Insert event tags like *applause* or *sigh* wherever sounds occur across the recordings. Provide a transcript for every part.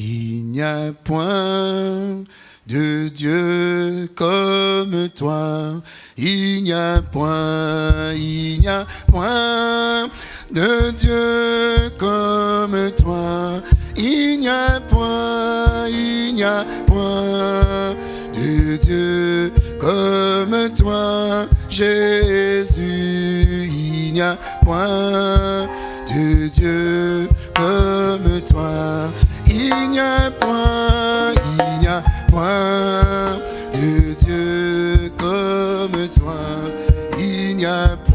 Il n'y a point de Dieu comme toi. Il n'y a point, il n'y a point de Dieu comme toi. Il n'y a point, il n'y a point de Dieu comme toi, Jésus. Il n'y a point de Dieu comme toi. Il n'y a point, il n'y a point de Dieu comme toi. Il n'y a point,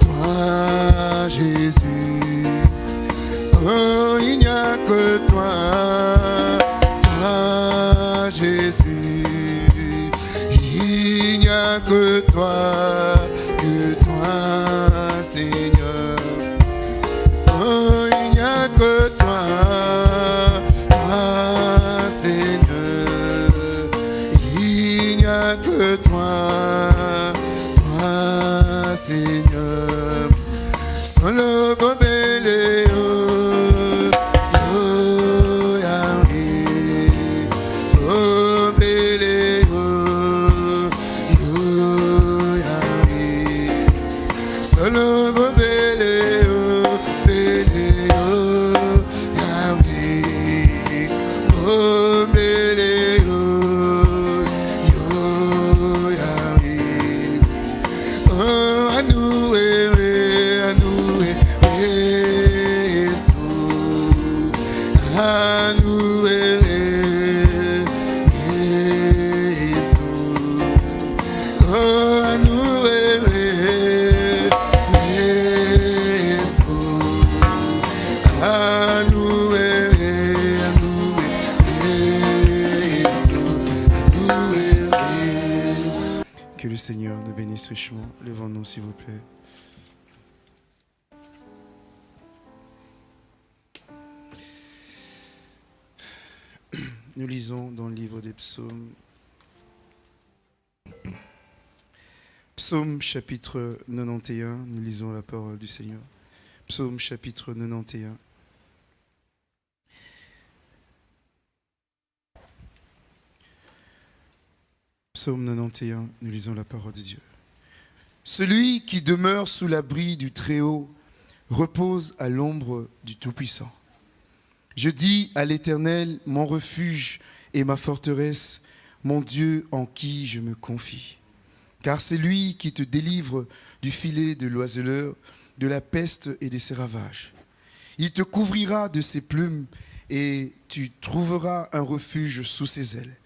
toi, Jésus. Oh, il n'y a que toi, toi, Jésus. Il n'y a que toi, que toi, Seigneur. Oh, il n'y a que toi, toi, Seigneur. Il n'y a que toi, Seigneur. Seul le Nous lisons dans le livre des psaumes. Psaume chapitre 91, nous lisons la parole du Seigneur. Psaume chapitre 91. Psaume 91, nous lisons la parole de Dieu. Celui qui demeure sous l'abri du Très-Haut repose à l'ombre du Tout-Puissant. Je dis à l'Éternel, mon refuge et ma forteresse, mon Dieu en qui je me confie. Car c'est lui qui te délivre du filet de l'oiseleur, de la peste et de ses ravages. Il te couvrira de ses plumes et tu trouveras un refuge sous ses ailes.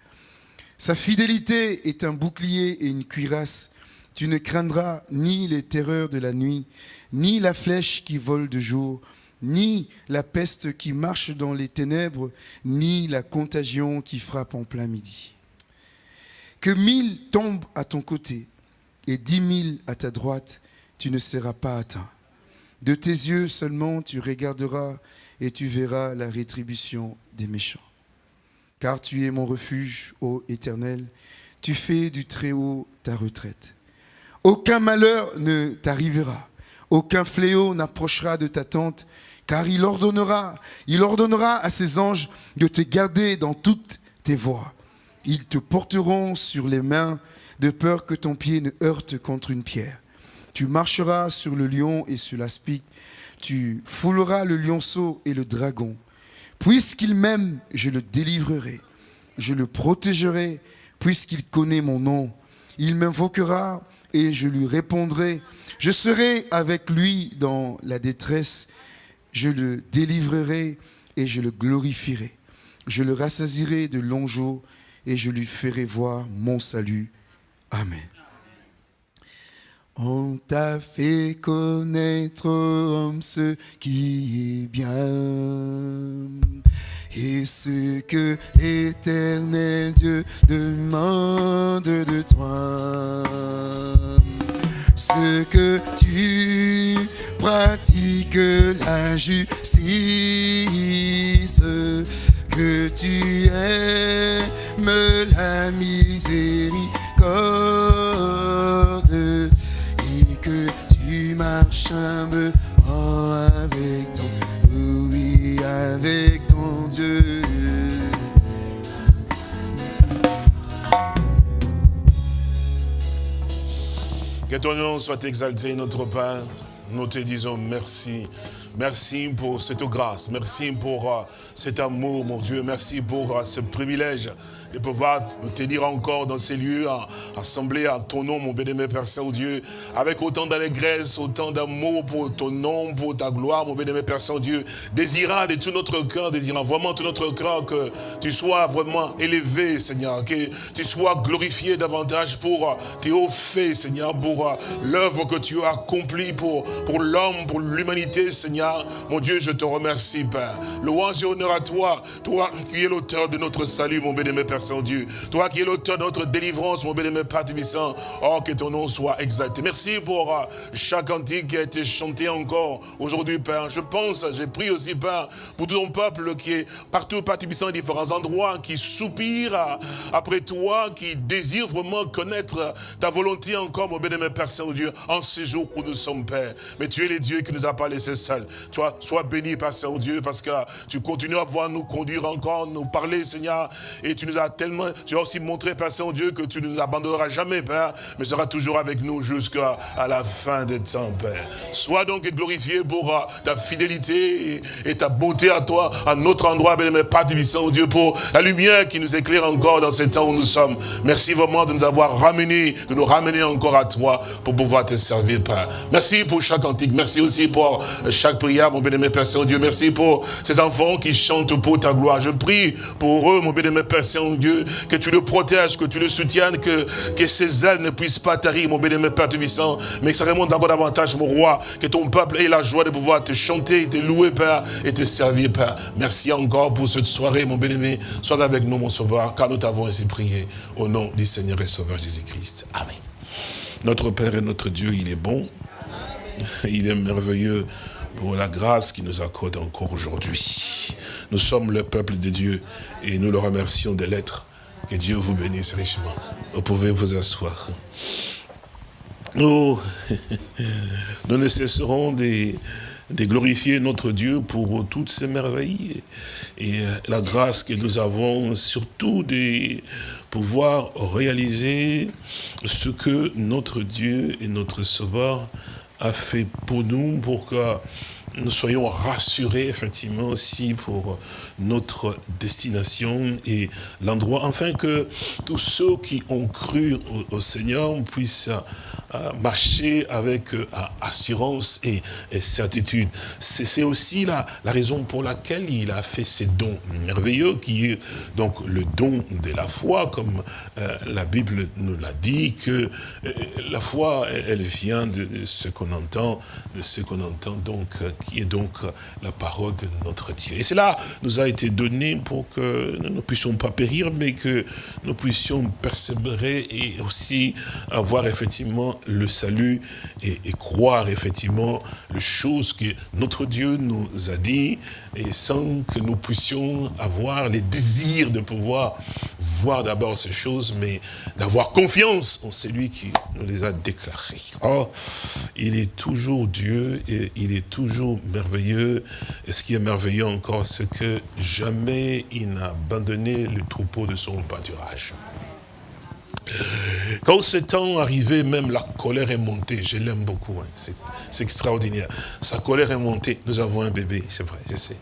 Sa fidélité est un bouclier et une cuirasse. Tu ne craindras ni les terreurs de la nuit, ni la flèche qui vole de jour, ni la peste qui marche dans les ténèbres, ni la contagion qui frappe en plein midi. Que mille tombent à ton côté et dix mille à ta droite, tu ne seras pas atteint. De tes yeux seulement tu regarderas et tu verras la rétribution des méchants. Car tu es mon refuge, ô Éternel, tu fais du Très-Haut ta retraite. Aucun malheur ne t'arrivera, aucun fléau n'approchera de ta tente, car il ordonnera, il ordonnera à ses anges de te garder dans toutes tes voies. Ils te porteront sur les mains de peur que ton pied ne heurte contre une pierre. Tu marcheras sur le lion et sur l'aspic, tu fouleras le lionceau et le dragon. Puisqu'il m'aime, je le délivrerai, je le protégerai, puisqu'il connaît mon nom. Il m'invoquera et je lui répondrai. Je serai avec lui dans la détresse, je le délivrerai et je le glorifierai. Je le rassasirai de longs jours et je lui ferai voir mon salut. Amen. On t'a fait connaître, homme, ce qui est bien. ce que l'éternel Dieu demande de toi. Ce que tu pratiques la justice, que tu aimes la miséricorde et marches humblement avec ton, avec ton Dieu. Que ton nom soit exalté, notre Père. Nous te disons merci. Merci pour cette grâce. Merci pour euh, cet amour, mon Dieu. Merci pour euh, ce privilège de pouvoir nous tenir encore dans ces lieux, assemblés à ton nom, mon bénémoine Père Saint-Dieu, avec autant d'allégresse, autant d'amour pour ton nom, pour ta gloire, mon bénémoine Père Saint-Dieu, désirant de tout notre cœur, désirant vraiment tout notre cœur que tu sois vraiment élevé, Seigneur, que tu sois glorifié davantage pour tes hauts faits, Seigneur, pour l'œuvre que tu as accomplie pour, pour l'homme, pour l'humanité, Seigneur. Mon Dieu, je te remercie, Père. Louange et honneur à toi, toi qui es l'auteur de notre salut, mon bénémoine Père Saint-Dieu. Toi qui es l'auteur de notre délivrance, mon bénémoine Père Tibissant. Oh, que ton nom soit exalté. Merci pour euh, chaque cantique qui a été chanté encore aujourd'hui, Père. Je pense, j'ai pris aussi, Père, pour tout ton peuple qui est partout, Père Tibissant, différents endroits, qui soupire euh, après toi, qui désire vraiment connaître ta volonté encore, mon bénémoine Père Saint-Dieu, en ces jours où nous sommes, Père. Mais tu es le Dieu qui nous a pas laissés seuls. Toi, sois béni, Père Saint-Dieu, parce que tu continues à pouvoir nous conduire encore, nous parler, Seigneur, et tu nous as tellement, tu as aussi montré, Père Saint-Dieu, que tu ne nous abandonneras jamais, Père, mais seras toujours avec nous jusqu'à la fin des temps, Père. Sois donc glorifié pour euh, ta fidélité et, ta beauté à toi, à notre endroit, bien-aimé Père Saint Dieu, pour la lumière qui nous éclaire encore dans ces temps où nous sommes. Merci vraiment de nous avoir ramenés, de nous ramener encore à toi pour pouvoir te servir, Père. Merci pour chaque antique, merci aussi pour chaque prière, mon bien-aimé Père Saint-Dieu. Merci pour ces enfants qui chantent pour ta gloire. Je prie pour eux, mon bien-aimé Père Saint-Dieu, que tu le protèges, que tu le soutiennes, que, que ces ailes ne puissent pas tarir, mon bien-aimé Père Tubissant, mais que ça remonte encore davantage, mon roi, que ton peuple ait la joie de pouvoir te chanter, te louer, Père, et te servir, Père. Merci encore pour cette soirée, mon bien-aimé. Sois avec nous, mon sauveur, car nous t'avons ainsi prié, au nom du Seigneur et Sauveur Jésus-Christ. Amen. Notre Père et notre Dieu, il est bon. Il est merveilleux pour la grâce qu'il nous accorde encore aujourd'hui. Nous sommes le peuple de Dieu et nous le remercions de l'être. Que Dieu vous bénisse richement. Vous pouvez vous asseoir. Nous, *laughs* nous ne cesserons de, de, glorifier notre Dieu pour toutes ces merveilles et la grâce que nous avons, surtout de pouvoir réaliser ce que notre Dieu et notre Sauveur a fait pour nous, pour que nous soyons rassurés effectivement aussi pour notre destination et l'endroit, afin que tous ceux qui ont cru au, Seigneur puissent marcher avec euh, assurance et, certitude. C'est aussi la, raison pour laquelle il a fait ces dons merveilleux, qui est donc le don de la foi, comme euh, la Bible nous l'a dit, que euh, la foi, elle vient de, de ce qu'on entend, de ce qu'on entend donc, qui est donc la parole de notre Dieu. Et cela nous a été donné pour que nous ne puissions pas périr, mais que nous puissions persévérer et aussi avoir effectivement le salut et, et, croire effectivement les choses que notre Dieu nous a dit et sans que nous puissions avoir les désirs de pouvoir voir d'abord ces choses, mais d'avoir confiance en celui qui nous les a déclarées. Oh, il est toujours Dieu et il est toujours merveilleux. Et ce qui est merveilleux encore, c'est que jamais il n'a abandonné le troupeau de son pâturage. Quand ce temps arrivé, même la colère est montée. Je l'aime beaucoup. Hein. C'est extraordinaire. Sa colère est montée. Nous avons un bébé, c'est vrai, je sais.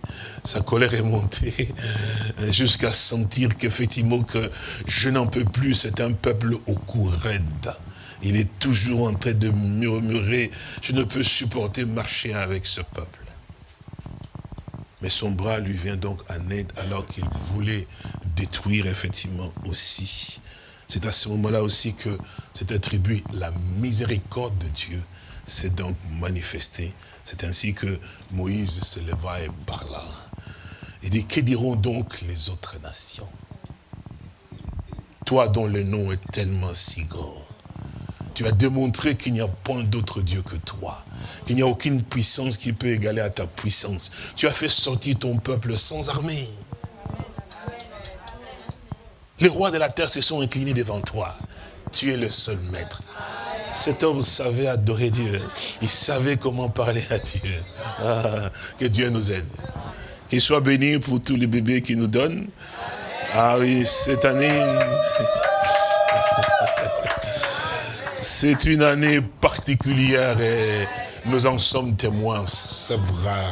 Sa colère est montée jusqu'à sentir qu'effectivement que je n'en peux plus. C'est un peuple au cou raide. Il est toujours en train de murmurer. Je ne peux supporter marcher avec ce peuple. Mais son bras lui vient donc en aide alors qu'il voulait détruire effectivement aussi c'est à ce moment-là aussi que s'est attribué la miséricorde de Dieu s'est donc manifestée. C'est ainsi que Moïse se leva et parla. Il dit, que diront donc les autres nations? Toi dont le nom est tellement si grand, tu as démontré qu'il n'y a point d'autre Dieu que toi, qu'il n'y a aucune puissance qui peut égaler à ta puissance. Tu as fait sortir ton peuple sans armée. Les rois de la terre se sont inclinés devant toi. Tu es le seul maître. Cet homme savait adorer Dieu. Il savait comment parler à Dieu. Ah, que Dieu nous aide. Qu'il soit béni pour tous les bébés qu'il nous donne. Ah oui, cette année, c'est une année particulière et nous en sommes témoins. C'est vrai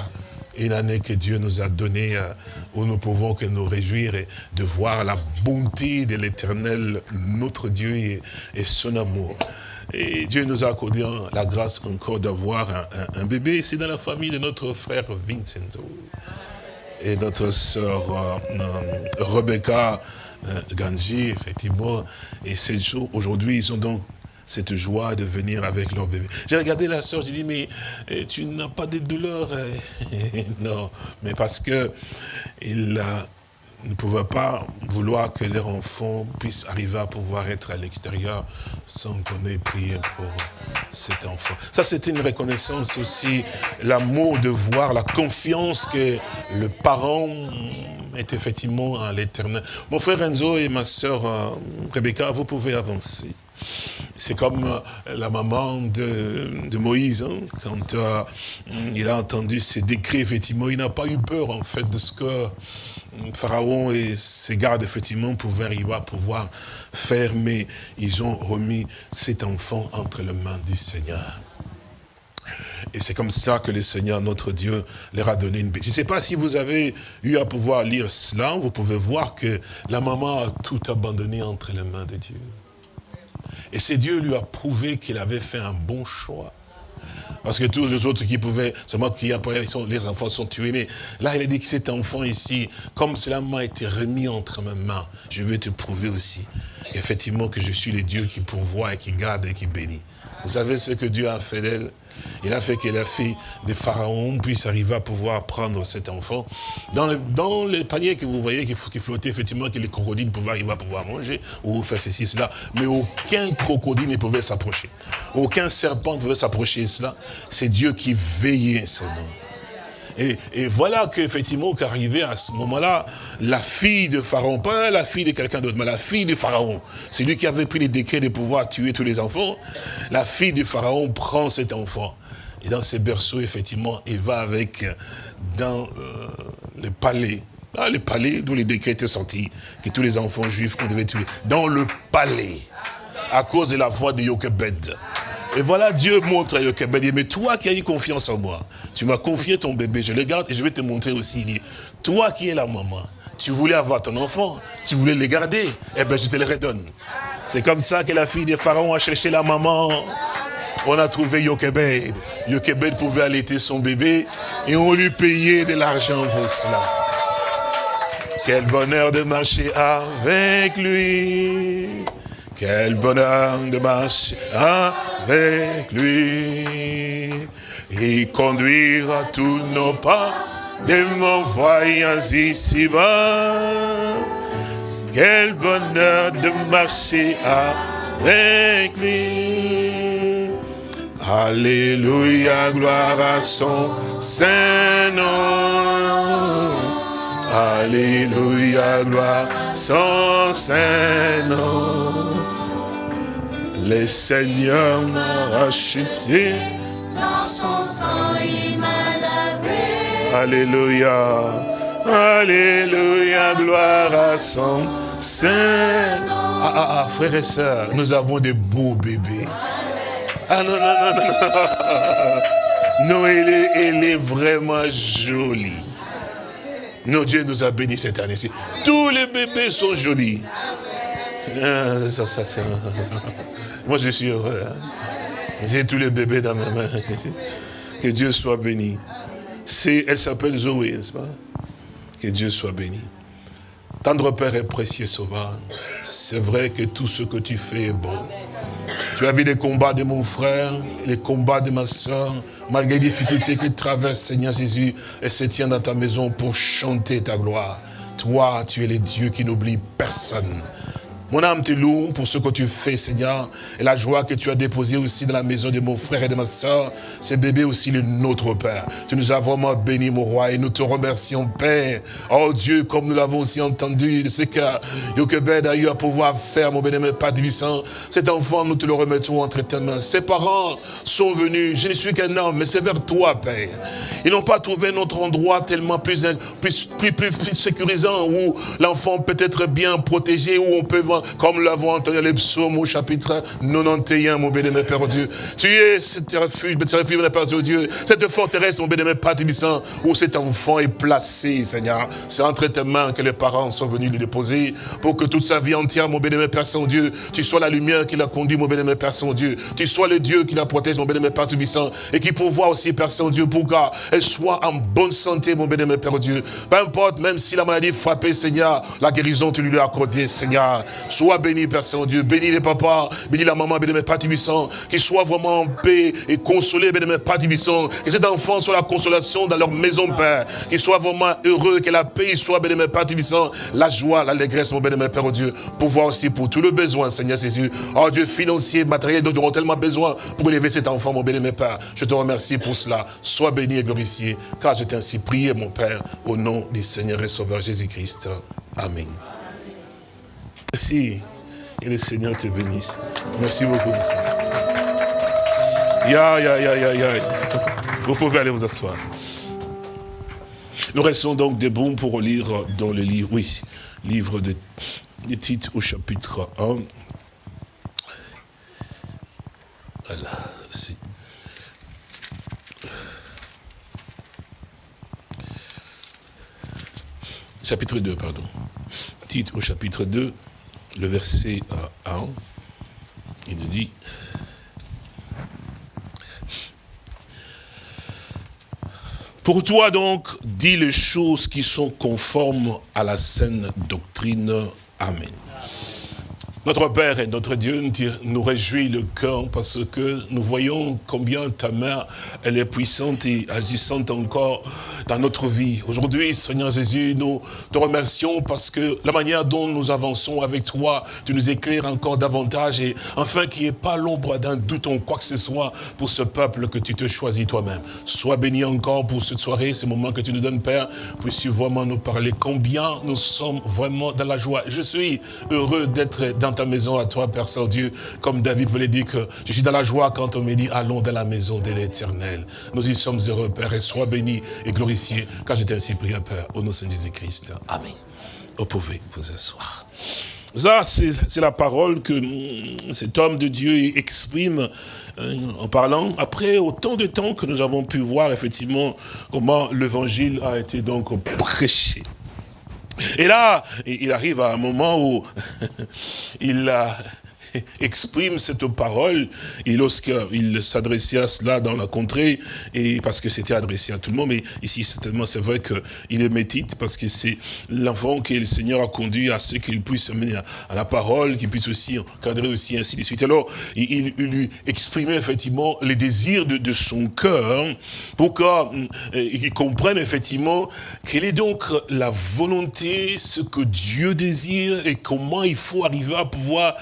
une année que Dieu nous a donnée euh, où nous pouvons que nous réjouir et de voir la bonté de l'éternel, notre Dieu et, son amour. Et Dieu nous a accordé la grâce encore d'avoir un, bébé. C'est dans la famille de notre frère Vincenzo et notre sœur euh, euh, Rebecca Ganji, effectivement. Et ces jours, aujourd'hui, ils ont donc cette joie de venir avec leur bébé. J'ai regardé la soeur, j'ai dit, mais eh, tu n'as pas de douleur eh, *laughs* Non, mais parce que il ne pouvaient pas vouloir que leur enfant puisse arriver à pouvoir être à l'extérieur sans qu'on ait prié pour cet enfant. Ça, c'était une reconnaissance aussi, l'amour de voir, la confiance que le parent est effectivement en l'éternel. Mon frère Enzo et ma soeur euh, Rebecca, vous pouvez avancer. C'est comme euh, la maman de, Moïse, hein, quand euh, il a entendu ces décrets, effectivement, il n'a pas eu peur, en fait, de ce que euh, Pharaon et ses gardes, effectivement, pouvaient arriver à pouvoir faire, mais ils ont remis cet enfant entre les mains du Seigneur. Et c'est comme ça que le Seigneur, notre Dieu, leur a donné une bête. Je ne sais pas si vous avez eu à pouvoir lire cela, vous pouvez voir que la maman a tout abandonné entre les mains de Dieu. Et c'est Dieu lui a prouvé qu'il avait fait un bon choix. Parce que tous les autres qui pouvaient, c'est moi qui après, les enfants sont tués. Mais là, il a dit que cet enfant ici, comme cela m'a été remis entre mes mains, je vais te prouver aussi, effectivement, que je suis le Dieu qui pourvoit et qui garde et qui bénit. Vous savez ce que Dieu a fait d'elle? Il a fait que la fille de Pharaon puisse arriver à pouvoir prendre cet enfant. Dans le, paniers que vous voyez qui, flottait, effectivement, que les crocodiles pouvaient arriver à pouvoir manger, ou faire ceci, cela, mais aucun crocodile ne pouvait s'approcher. Aucun serpent ne pouvait s'approcher de cela. C'est Dieu qui veillait ce nom. Et, voilà qu'effectivement, qu'arrivait à ce moment-là, la fille de Pharaon, pas la fille de quelqu'un d'autre, mais la fille de Pharaon, c'est lui qui avait pris les décrets de pouvoir tuer tous les enfants, la fille de Pharaon prend cet enfant. Et dans ses berceaux, effectivement, il va avec dans euh, le palais. Là, le palais d'où les décrets étaient sortis, que tous les enfants juifs qu'on devait tuer. Dans le palais, à cause de la voix de Yochebed. Et voilà, Dieu montre à Yochebed, mais toi qui as eu confiance en moi, tu m'as confié ton bébé, je le garde et je vais te montrer aussi. Il dit, toi qui es la maman, tu voulais avoir ton enfant, tu voulais le garder, eh bien je te le redonne. C'est comme ça que la fille de Pharaon a cherché la maman. On a trouvé Yochebed. Yochebed pouvait allaiter son bébé et on lui payait de l'argent pour cela. Quel bonheur de marcher avec lui. Quel bonheur de marcher avec lui. Et conduira tous nos pas de mon voyage ici-bas. Quel bonheur de marcher avec lui. Alléluia, gloire à son Saint-Nom. Alléluia, gloire à son Saint-Nom. Le Seigneur m'a racheté. Alléluia. Alléluia, gloire à son Saint. Ah, ah, ah, frères et sœurs, nous avons des beaux bébés. Ah non, non, non, non. Non, elle est, elle est vraiment jolie. Nos Dieu nous a bénis cette année-ci. Tous les bébés sont jolis. Ça, moi, je suis heureux. Hein. J'ai tous les bébés dans mes mains. Que Dieu soit béni. Elle s'appelle Zoé, n'est-ce pas? Que Dieu soit béni. Tendre Père et précieux Sauveur, c'est vrai que tout ce que tu fais est bon. Tu as vu les combats de mon frère, les combats de ma soeur, malgré les difficultés qu'il traverse, Seigneur Jésus, et se tient dans ta maison pour chanter ta gloire. Toi, tu es le Dieu qui n'oublie personne. Mon âme te loue pour ce que tu fais, Seigneur, et la joie que tu as déposée aussi dans la maison de mon frère et de ma soeur. C'est bébé aussi le nôtre, Père. Tu nous as vraiment bénis, mon roi, et nous te remercions, Père. Oh Dieu, comme nous l'avons aussi entendu, de ce que Yokebed a eu à pouvoir faire, mon bénémoine Père Divissant. Cet enfant, nous te le remettons entre tes mains. Ses parents sont venus. Je ne suis qu'un homme, mais c'est vers toi, Père. Ils n'ont pas trouvé notre endroit tellement plus, plus, plus, plus, plus sécurisant, où l'enfant peut être bien protégé, où on peut comme l'avons entendu les psaumes au chapitre 91, mon bénémoine Père Dieu. Tu es cet refuge, ce refuge, mon Père Dieu, cette forteresse, mon bénémoine Père Tibissant, où cet enfant est placé, Seigneur. C'est entre tes mains que les parents sont venus le déposer, pour que toute sa vie entière, mon bénémoine Père Saint-Dieu, tu sois la lumière qui l'a conduit, mon bénémoine Père Saint-Dieu. Tu sois le Dieu qui la protège, mon bénémoine Père Tibissant, et qui pourvoit aussi, Père Saint-Dieu, pour qu'elle soit en bonne santé, mon bénémoine Père Dieu. Peu importe, même si la maladie frappait, Seigneur, la guérison, tu lui as accordé, Seigneur. Sois béni, Père Saint-Dieu. Bénis les papas, bénis la maman, bénis mes Père Tibissant. Qu'ils soient vraiment en paix et consolés, bénis mes Père. Que cet enfant soit la consolation dans leur maison, Père. Qu'ils soient vraiment heureux, que la paix soit, bénis mes Père. La joie, l'allégresse, mon béni, Père Dieu. Pouvoir aussi pour tout le besoin, Seigneur Jésus. Oh Dieu, financier, matériel, dont nous aurons tellement besoin pour élever cet enfant, mon béni, mes Père. Je te remercie pour cela. Sois béni et glorifié, car je t'ai ainsi prié, mon Père, au nom du Seigneur et Sauveur Jésus-Christ. Amen. Merci. Et le Seigneur te bénisse. Merci beaucoup. Ya, ya, ya, ya, ya. Vous pouvez aller vous asseoir. Nous restons donc debout pour lire dans le livre, oui, livre de, des titres au chapitre 1. Voilà, Chapitre 2, pardon. Titre au chapitre 2 le verset 1, euh, il nous dit, Pour toi donc, dis les choses qui sont conformes à la saine doctrine. Amen. Notre Père et notre Dieu nous réjouit le cœur parce que nous voyons combien ta main, elle est puissante et agissante encore dans notre vie. Aujourd'hui, Seigneur Jésus, nous te remercions parce que la manière dont nous avançons avec toi, tu nous éclaires encore davantage et enfin qu'il n'y ait pas l'ombre d'un doute en quoi que ce soit pour ce peuple que tu te choisis toi-même. Sois béni encore pour cette soirée, ce moment que tu nous donnes, Père, puisses-tu vraiment nous parler combien nous sommes vraiment dans la joie? Je suis heureux d'être dans ta maison à toi, Père Saint-Dieu, comme David voulait dire que je suis dans la joie quand on me dit allons dans la maison de l'éternel. Nous y sommes heureux, Père, et sois béni et glorifié, car j'étais ainsi prié, Père, au nom de Jésus-Christ. Amen. Vous pouvez vous asseoir. Ça, c'est la parole que cet homme de Dieu exprime hein, en parlant, après autant de temps que nous avons pu voir effectivement comment l'évangile a été donc prêché. Et là, il arrive à un moment où *laughs* il a *laughs* exprime cette parole, et lorsqu'il s'adressait à cela dans la contrée, et parce que c'était adressé à tout le monde, mais ici certainement c'est vrai qu'il est métite, parce que c'est l'enfant que le Seigneur a conduit à ce qu'il puisse mener à, la parole, qu'il puisse aussi encadrer aussi, ainsi de suite. Alors, il, lui exprimait effectivement les désirs de, son cœur, pour qu'il euh, comprenne effectivement quelle est donc la volonté, ce que Dieu désire, et comment il faut arriver à pouvoir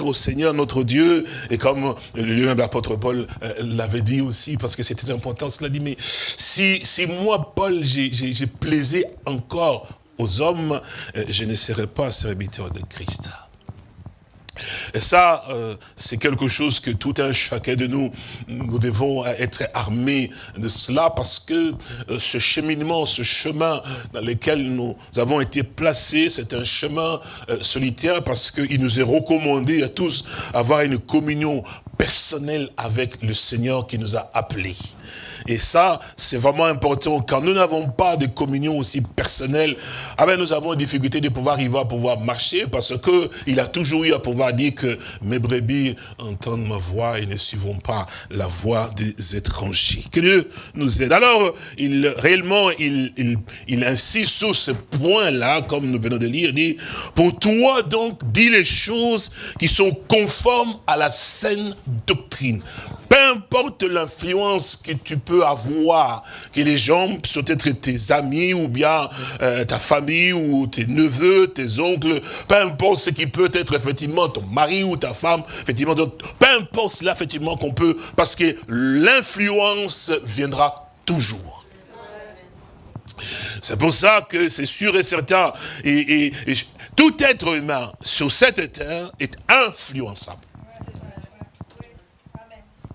au Seigneur notre Dieu. Et comme l'apôtre Paul euh, l'avait dit aussi, parce que c'était important, cela dit, mais si, si moi, Paul, j'ai plaisé encore aux hommes, euh, je ne serai pas serviteur de Christ. Et ça, euh, c'est quelque chose que tout un chacun de nous, nous devons être armés de cela parce que euh, ce cheminement, ce chemin dans lequel nous avons été placés, c'est un chemin euh, solitaire parce qu'il nous est recommandé à tous avoir une communion personnel avec le Seigneur qui nous a appelés. Et ça, c'est vraiment important. Quand nous n'avons pas de communion aussi personnelle, ah ben nous avons difficulté de pouvoir arriver à pouvoir marcher parce que il a toujours eu à pouvoir dire que mes brebis entendent ma voix et ne suivent pas la voix des étrangers. Que Dieu nous aide. Alors, il, réellement, il, il, il insiste sur ce point-là, comme nous venons de lire, dit, pour toi donc, dis les choses qui sont conformes à la saine doctrine peu importe l'influence que tu peux avoir, que les gens sont être tes amis ou bien euh, ta famille ou tes neveux, tes oncles, peu importe ce qui peut être effectivement ton mari ou ta femme, effectivement, peu importe cela effectivement qu'on peut, parce que l'influence viendra toujours. C'est pour ça que c'est sûr et certain, et tout être humain sur cette terre est influençable.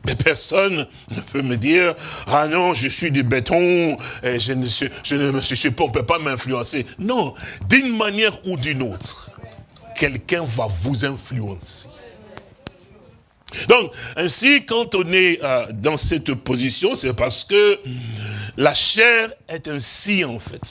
Mais personne ne peut me dire, ah non, je suis du béton, je ne, me suis pas, on ne peut pas m'influencer. Non, d'une manière ou d'une autre, quelqu'un va vous influencer. Donc, ainsi, quand on est euh, dans cette position, c'est parce que la chair est ainsi, en fait.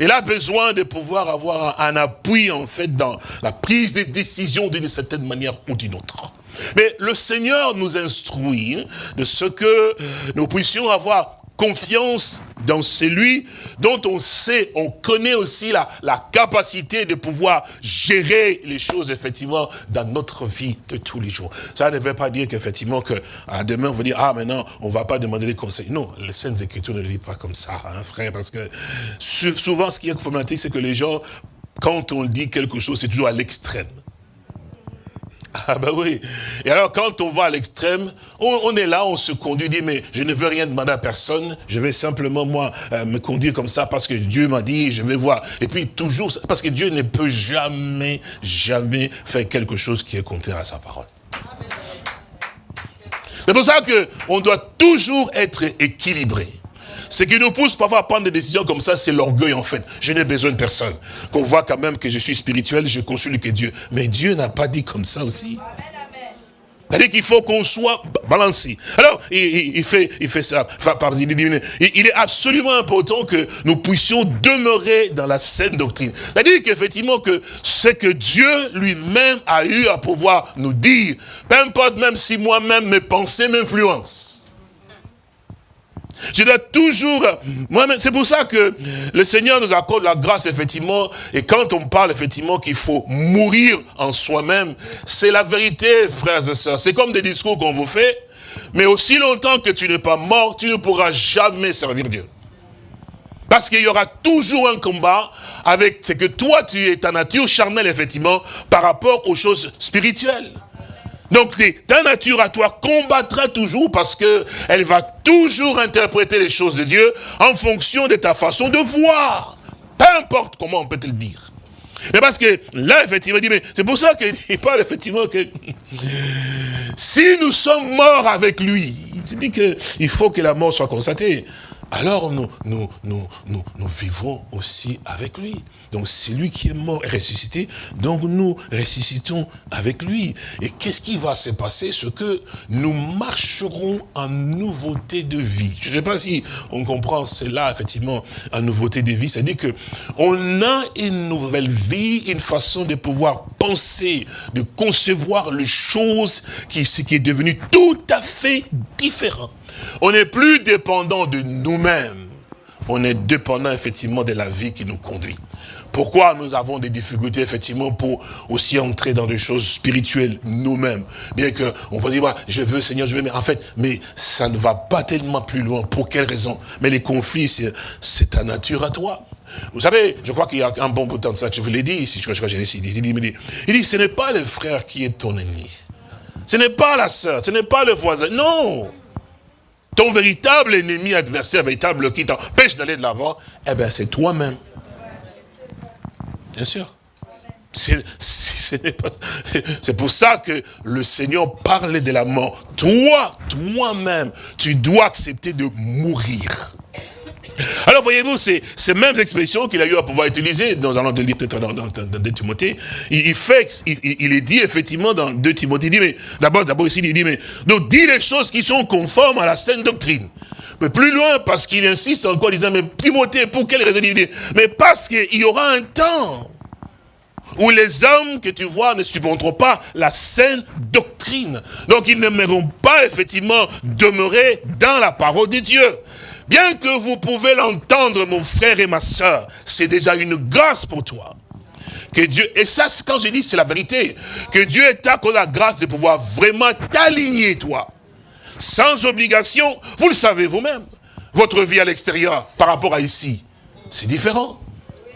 Elle a besoin de pouvoir avoir un appui, en fait, dans la prise de décision d'une certaine manière ou d'une autre. Mais le Seigneur nous instruit de ce que nous puissions avoir confiance dans celui dont on sait, on connaît aussi la, la capacité de pouvoir gérer les choses, effectivement, dans notre vie de tous les jours. Ça ne veut pas dire qu'effectivement, que à demain, on va dire, ah, maintenant, on ne va pas demander des conseils. Non, les Saintes Écritures ne le disent pas comme ça, hein, frère, parce que souvent, ce qui est problématique, c'est que les gens, quand on dit quelque chose, c'est toujours à l'extrême. *laughs* Ah ben oui. Et alors quand on va à l'extrême, on, est là, on se conduit, dit mais je ne veux rien demander à personne, je vais simplement moi euh, me conduire comme ça parce que Dieu m'a dit, je vais voir. Et puis toujours, parce que Dieu ne peut jamais, jamais faire quelque chose qui est contraire à sa parole. C'est pour ça qu'on doit toujours être équilibré. Ce qui nous pousse parfois à prendre des décisions comme ça, c'est l'orgueil en fait. Je n'ai besoin de personne. Qu'on voit quand même que je suis spirituel, je consulte que Dieu. Mais Dieu n'a pas dit comme ça aussi. C'est-à-dire qu'il faut qu'on soit balancé. Alors, il, fait, il fait ça. il, il est absolument important que nous puissions demeurer dans la saine doctrine. C'est-à-dire qu'effectivement, que ce que Dieu lui-même a eu à pouvoir nous dire, peu importe même si moi-même mes pensées m'influencent. Je dois toujours, moi-même, c'est pour ça que le Seigneur nous accorde la grâce, effectivement, et quand on parle, effectivement, qu'il faut mourir en soi-même, c'est la vérité, frères et sœurs. C'est comme des discours qu'on vous fait, mais aussi longtemps que tu n'es pas mort, tu ne pourras jamais servir Dieu. Parce qu'il y aura toujours un combat avec ce que toi, tu es ta nature charnelle, effectivement, par rapport aux choses spirituelles. Donc ta nature à toi combattra toujours parce que elle va toujours interpréter les choses de Dieu en fonction de ta façon de voir. Peu importe comment on peut te le dire. Mais parce que là, effectivement, il dit, mais c'est pour ça qu'il *laughs* parle effectivement que *laughs* si nous sommes morts avec lui, il dit qu'il faut que la mort soit constatée. Alors nous, nous, nous, nous vivons aussi avec lui. Donc c'est lui qui est mort et ressuscité, donc nous ressuscitons avec lui. Et qu'est-ce qui va se passer? Ce que nous marcherons en nouveauté de vie. Je ne sais pas si on comprend cela, effectivement, en nouveauté de vie. C'est-à-dire que on a une nouvelle vie, une façon de pouvoir penser, de concevoir les choses, qui, ce qui est devenu tout à fait différent. On n'est plus dépendant de nous-mêmes. On est dépendant effectivement de la vie qui nous conduit. Pourquoi nous avons des difficultés, effectivement, pour aussi entrer dans des choses spirituelles nous-mêmes? Bien qu'on peut dire, je veux, Seigneur, je veux, mais en fait, mais ça ne va pas tellement plus loin. Pour quelle raison? Mais les conflits, c'est ta nature à toi. Vous savez, je crois qu'il y a un bon bout de temps de ça, je vous l'ai dit, si je crois que j'ai dit, il dit, il dit, ce n'est pas le frère qui est ton ennemi. Ce n'est pas la sœur, ce n'est pas le voisin, non ton véritable ennemi, adversaire, véritable qui t'empêche d'aller de l'avant, eh bien, c'est toi-même. Bien sûr. C'est pour ça que le Seigneur parlait de la mort. Toi, toi-même, tu dois accepter de mourir. Alors voyez-vous, c'est ces mêmes expressions qu'il a eu à pouvoir utiliser dans un autre livre, dans, dans, dans, 2 Timothée. Il, il est dit effectivement dans 2 Timothée, il dit, mais d'abord, d'abord ici, il dit, mais donc dis les choses qui sont conformes à la saine doctrine. Mais plus loin, parce qu'il insiste encore, disant, mais Timothée, pour quelle raison il dit? Mais parce qu'il y aura un temps où les hommes que tu vois ne supporteront pas la saine doctrine. Donc ils n'aimeront pas effectivement demeurer dans la parole de Dieu. Bien que vous pouvez l'entendre, mon frère et ma soeur, c'est déjà une grâce pour toi. Que Dieu, et ça, quand je dis, c'est la vérité, que Dieu t'a la grâce de pouvoir vraiment t'aligner, toi. Sans obligation, vous le savez vous-même. Votre vie à l'extérieur, par rapport à ici, c'est différent.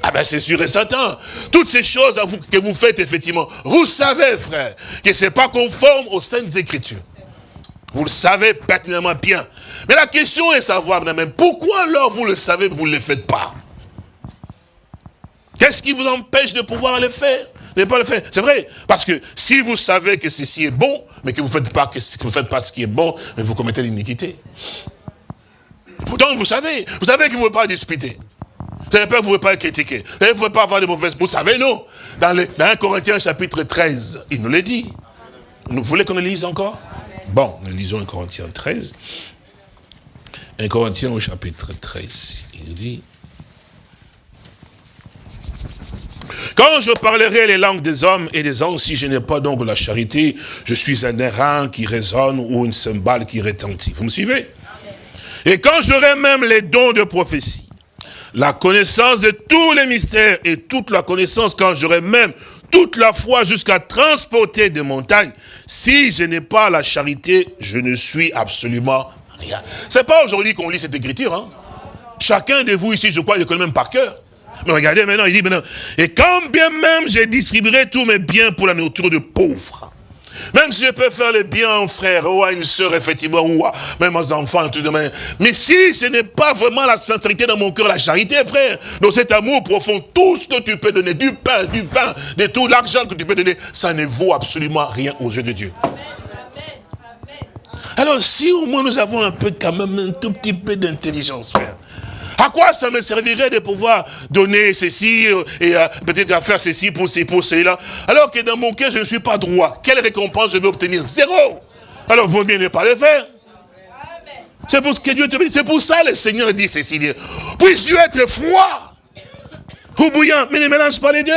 Ah ben c'est sûr et certain. Toutes ces choses que vous faites, effectivement, vous savez, frère, que ce n'est pas conforme aux Saintes Écritures. Vous le savez pertinemment bien. Mais la question est savoir, même, pourquoi alors vous le savez, vous ne le faites pas? Qu'est-ce qui vous empêche de pouvoir le faire? Ne pas le faire. C'est vrai, parce que si vous savez que ceci est bon, mais que vous ne faites, pas, faites pas ce qui est bon, vous commettez l'iniquité. Pourtant, vous savez, vous savez que vous ne pouvez pas disputer. Vous savez pas que vous ne pouvez pas critiquer. Vous ne pouvez pas avoir de mauvaises... Vous savez, non. Dans, le, dans 1 Corinthiens chapitre 13, il nous l'a dit. Vous voulez qu'on le lise encore? Bon, nous lisons 1 Corinthiens 13. 1 Corinthiens au chapitre 13, il dit... Quand je parlerai les langues des hommes et des anges, si je n'ai pas donc la charité, je suis un airain qui résonne ou une cymbale qui retentit. Vous me suivez? Et quand j'aurai même les dons de prophétie, la connaissance de tous les mystères et toute la connaissance, quand j'aurai même toute la foi jusqu'à transporter des montagnes, si je n'ai pas la charité, je ne suis absolument rien. C'est pas aujourd'hui qu'on lit cette écriture. Hein. Chacun de vous ici, je crois, il connaît même par cœur. Mais regardez maintenant, il dit maintenant, et quand bien même je distribuerai tous mes biens pour la nourriture de pauvres, même si je peux faire le bien à frère ou à une soeur, effectivement, ou à même aux enfants, tout de même. Mais si ce n'est pas vraiment la sincérité dans mon cœur, la charité, frère, dans cet amour profond, tout ce que tu peux donner, du pain, du vin, de tout l'argent que tu peux donner, ça ne vaut absolument rien aux yeux de Dieu. Alors, si au moins nous avons un peu, quand même, un tout petit peu d'intelligence, frère, à quoi ça me servirait de pouvoir donner ceci euh, et euh, peut-être faire ceci pour, pour cela? Alors que dans mon cœur, je ne suis pas droit. Quelle récompense je vais obtenir? Zéro. Alors, vaut mieux ne pas le faire. C'est pour ce que Dieu te dit. C'est pour ça le Seigneur dit ceci. Puisses-tu être froid? Ou bouillant, mais ne mélange pas les deux.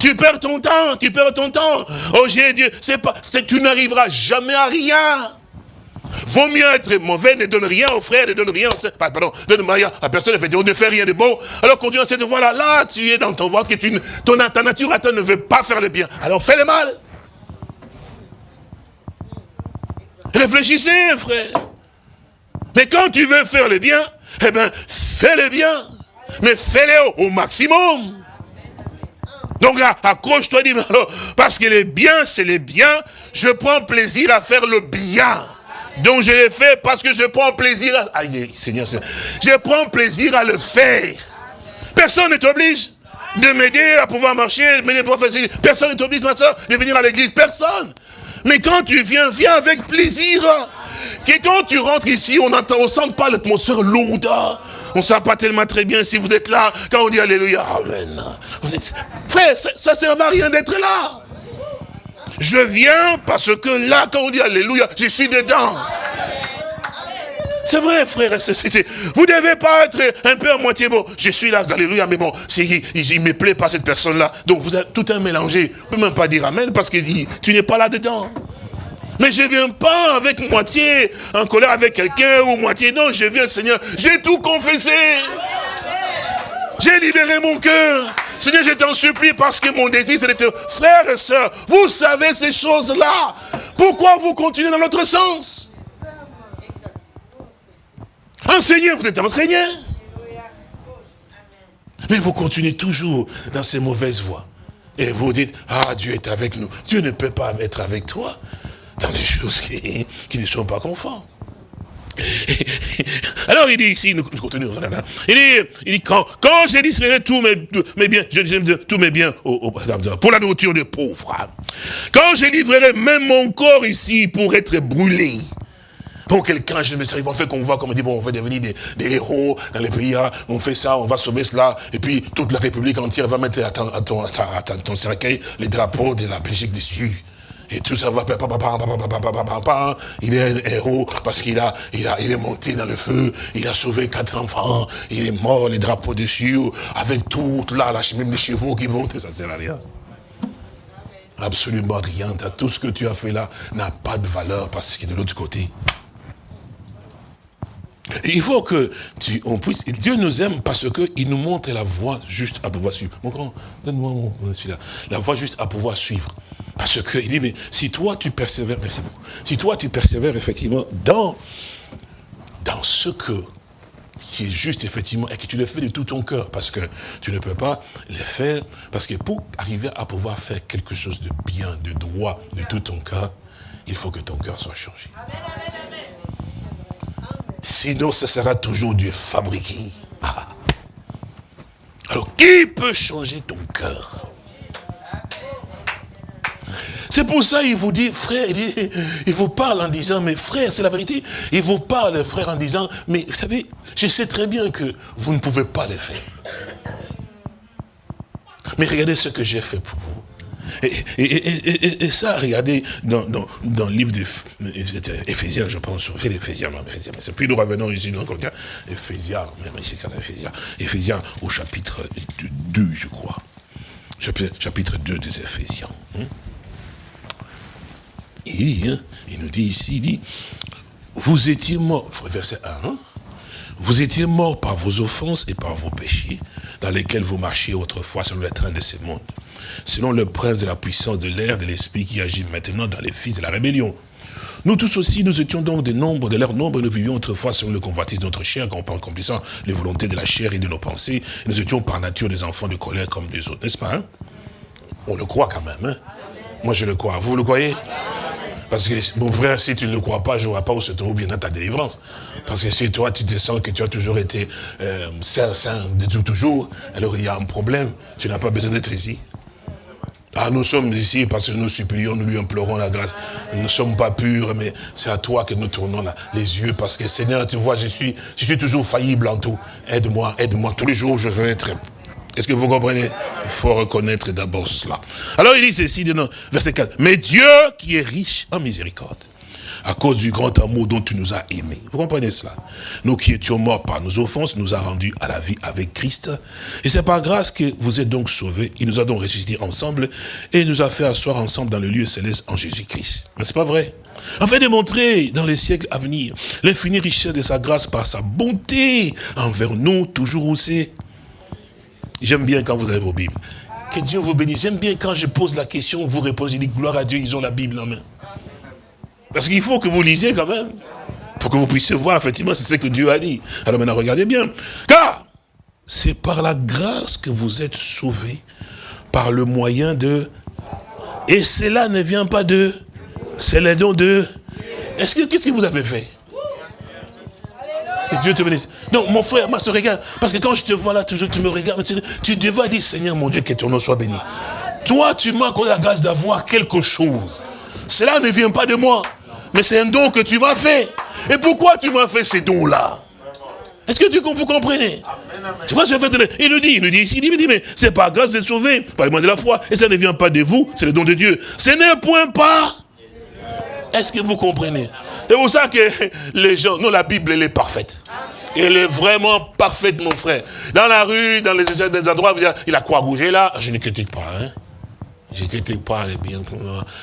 Tu perds ton temps, tu perds ton temps. Oh j'ai Dieu, c'est pas, tu n'arriveras jamais à rien. Vaut mieux être mauvais, ne donne rien aux frères, ne donne rien pardon, donne rien à personne, on ne fait rien de bon. Alors continue cette voie-là, là, tu es dans ton ventre, que ta nature à toi ne veut pas faire le bien. Alors fais le mal. Réfléchissez, frère. Mais quand tu veux faire le bien, eh bien, fais le bien. Mais fais-le au, maximum. Donc accroche-toi, dis parce que le bien, c'est le bien. Je prends plaisir à faire le bien. Donc je l'ai fait parce que je prends plaisir à... Seigneur, je prends plaisir à le faire. Personne ne t'oblige de m'aider à pouvoir marcher, Personne ne t'oblige, ma soeur, de venir à l'église. Personne. Mais quand tu viens, viens avec plaisir. Et quand tu rentres ici, on ne sent pas l'atmosphère lourde. On ne sent pas tellement très bien si vous êtes là. Quand on dit Alléluia, Amen. Frère, ça ne sert à rien d'être là. Je viens parce que là, quand on dit Alléluia, je suis dedans. C'est vrai, frère. vous ne devez pas être un peu à moitié bon. Je suis là, alléluia, mais bon, il ne me plaît pas cette personne-là. Donc vous avez tout un mélangé. On ne peut même pas dire Amen parce qu'il dit, tu n'es pas là dedans. Mais je ne viens pas avec moitié en colère avec quelqu'un ou moitié. Non, je viens, Seigneur. J'ai tout confessé. J'ai libéré mon cœur. Seigneur, je t'en supplie parce que mon désir, c'est de frères et sœurs, vous savez ces choses-là. Pourquoi vous continuez dans l'autre sens? Enseignez, vous êtes enseignant. Mais vous continuez toujours dans ces mauvaises voies. Et vous dites, ah, Dieu est avec nous. Dieu ne peut pas être avec toi dans des choses qui, qui ne sont pas conformes. *laughs* Alors il dit ici, nous continuons. Il dit, il dit quand, quand je distribuerai tous mes, biens, je tous mes biens pour la nourriture des pauvres. Quand je livrerai même mon corps ici pour être brûlé. Pour quelqu'un, je ne me sais pas, fait qu'on voit, comme on dit, bon, on veut devenir des, héros dans les pays, hein. on fait ça, on va sauver cela, et puis toute la République entière va mettre à ton, à ton, à ton cercueil les drapeaux de la Belgique dessus. Et tout ça va, il est un héros parce qu'il a, il a, il est monté dans le feu, il a sauvé quatre enfants, il est mort, les drapeaux dessus, avec tout là, même les chevaux qui vont, ça sert à rien. Absolument rien. Tout ce que tu as fait là n'a pas de valeur parce est de l'autre côté. Il faut que tu, on puisse, Dieu nous aime parce qu'il nous montre la voie juste à pouvoir suivre. donne-moi mon, là La voie juste à pouvoir suivre. Parce qu'il dit, mais si toi tu persévères, merci beaucoup, si toi tu persévères effectivement dans, dans ce que qui est juste effectivement, et que tu le fais de tout ton cœur, parce que tu ne peux pas le faire, parce que pour arriver à pouvoir faire quelque chose de bien, de droit, de tout ton cœur, il faut que ton cœur soit changé. Sinon, ce sera toujours du fabriqué. Ah. Alors, qui peut changer ton cœur? C'est pour ça qu'il vous dit, frère, il, vous parle en disant, mais frère, c'est la vérité. Il vous parle, frère, en disant, mais vous savez, je sais très bien que vous ne pouvez pas le faire. Mais regardez ce que j'ai fait pour vous. Et, ça, regardez, dans, le livre d'Éphésiens, je pense, fait l'Éphésiens, puis nous revenons ici dans le Éphésiens, même ici, Éphésiens, Éphésiens au chapitre 2, je crois. Chapitre 2 des Éphésiens. Hein. Hein, il, nous dit ici, il dit, vous étiez morts, verset 1, hein. vous étiez morts par vos offenses et par vos péchés, dans lesquels vous marchiez autrefois selon le train de ces mondes, selon le prince de la puissance de l'air, de l'esprit qui agit maintenant dans les fils de la rébellion. Nous tous aussi, nous étions donc des nombres, de leur nombre, et nous vivions autrefois selon le convoitise de notre chair, en accomplissant les volontés de la chair et de nos pensées. Nous étions par nature des enfants de colère comme des autres, n'est-ce pas hein? On le croit quand même. Moi, je le crois. Vous le croyez? Parce que, mon frère, si tu ne le crois pas, je ne vois pas où se trouve bien ta délivrance. Parce que si toi, tu te sens que tu as toujours été euh, saint, saint de tout toujours, alors il y a un problème. Tu n'as pas besoin d'être ici. Ah, nous sommes ici parce que nous supplions, nous lui implorons la grâce. Nous ne sommes pas purs, mais c'est à toi que nous tournons les yeux. Parce que Seigneur, tu vois, je suis, je suis toujours faillible en tout. Aide-moi, aide-moi. Tous les jours, je vais être est-ce que vous comprenez? Il faut reconnaître d'abord cela. Alors il dit ceci, verset 4. Mais Dieu qui est riche en miséricorde, à cause du grand amour dont tu nous as aimés. Vous comprenez cela? Nous qui étions morts par nos offenses, nous a rendus à la vie avec Christ. Et c'est par grâce que vous êtes donc sauvés. Il nous a donc ressuscités ensemble et nous a fait asseoir ensemble dans le lieu céleste en Jésus-Christ. N'est-ce pas vrai afin de montrer dans les siècles à venir l'infinie richesse de sa grâce par sa bonté envers nous, toujours aussi J'aime bien quand vous avez vos Bibles. Que Dieu vous bénisse. J'aime bien quand je pose la question, vous répondez, je dis gloire à Dieu, ils ont la Bible en main. Parce qu'il faut que vous lisiez quand même. Pour que vous puissiez voir, effectivement, c'est ce que Dieu a dit. Alors maintenant, regardez bien. Car c'est par la grâce que vous êtes sauvés, par le moyen de... Et cela ne vient pas de... C'est le don de... Est-ce que, qu'est-ce que vous avez fait? Dieu te bénisse. Donc, mon frère, ma soeur, regarde. Parce que quand je te vois là, toujours, tu me regardes. Tu, tu devais dire, Seigneur, mon Dieu, que ton nom soit béni. Toi, tu m'as accordé la grâce d'avoir quelque chose. Cela ne vient pas de moi. Mais c'est un don que tu m'as fait. Et pourquoi tu m'as fait ces dons-là? Est-ce que tu, vous comprenez? Tu vois, je vais donner. Il nous dit, il nous dit ici, il dit, mais c'est pas grâce d'être sauvé, par le moyen de la foi. Et ça ne vient pas de vous, c'est le don de Dieu. Ce n'est point pas. Est-ce que vous comprenez? C'est pour ça que les gens, non, la Bible, elle est parfaite. Elle est vraiment parfaite, mon frère. Dans la rue, dans les, des endroits, il a croix rouge là? Je ne critique pas, hein. Je ne critique pas les bien.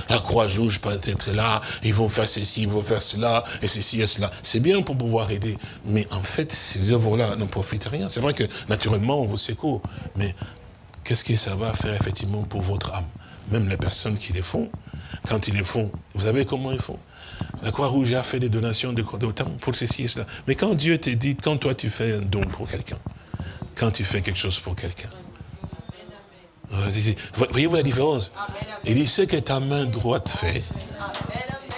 La croix rouge peut être là. Ils vont faire ceci, ils vont faire cela, et ceci et cela. C'est bien pour pouvoir aider. Mais en fait, ces œuvres-là n'en profitent rien. C'est vrai que, naturellement, on vous secoue. Mais qu'est-ce que ça va faire, effectivement, pour votre âme? Même les personnes qui les font, quand ils les font, vous savez comment ils font? La Croix-Rouge a fait des donations de d'autant pour ceci et cela. Mais quand Dieu te dit, quand toi tu fais un don pour quelqu'un, quand tu fais quelque chose pour quelqu'un, voyez-vous la différence? Il dit, ce que ta main droite fait,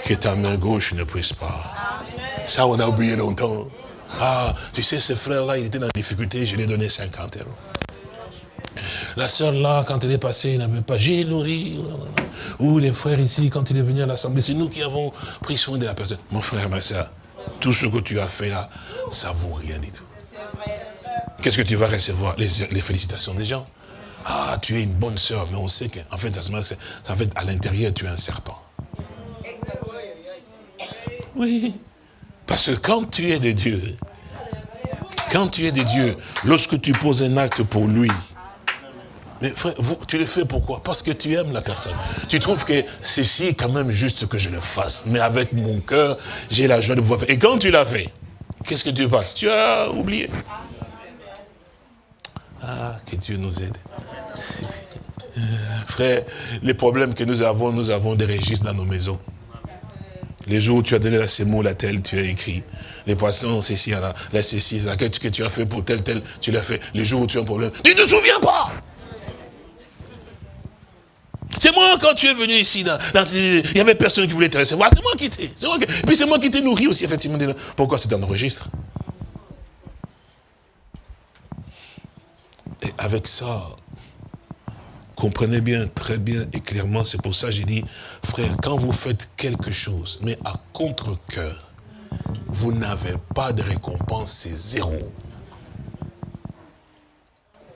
que ta main gauche ne puisse pas. Ça, on a oublié longtemps. Ah, tu sais, ce frère-là, il était dans la difficulté, je lui ai donné 50 euros. La sœur là, quand elle est passée, il n'avait pas, j'ai nourri. Ou les frères ici, quand il est venu à l'assemblée, c'est nous qui avons pris soin de la personne. Mon frère, ma soeur, tout ce que tu as fait là, ça vaut rien du tout. Qu'est-ce que tu vas recevoir? Les, félicitations des gens. Ah, tu es une bonne sœur, mais on sait qu'en fait, fait, à l'intérieur, tu es un serpent. Oui. Parce que quand tu es de Dieu, quand tu es de Dieu, lorsque tu poses un acte pour lui, mais frère, tu le fais pourquoi? Parce que tu aimes la personne. Tu trouves que ceci est quand même juste que je le fasse. Mais avec mon cœur, j'ai la joie de pouvoir faire. Et quand tu l'as fait, qu'est-ce que tu passes Tu as oublié? Ah, que Dieu nous aide. Frère, les problèmes que nous avons, nous avons des registres dans nos maisons. Les jours où tu as donné la sémoule à tel, tu as écrit. Les poissons, c'est ci, là, là c'est ci, la quête que tu as fait pour tel, tel, tu l'as fait. Les jours où tu as un problème, tu ne te souviens pas. C'est moi, quand tu es venu ici, il n'y avait personne qui voulait te recevoir. C'est moi qui t'ai. Puis c'est moi qui t'ai nourri aussi, effectivement. Pourquoi c'est dans le registre? Et avec ça, comprenez bien, très bien et clairement, c'est pour ça que j'ai dit, frère, quand vous faites quelque chose, mais à contre-coeur, vous n'avez pas de récompense, c'est zéro.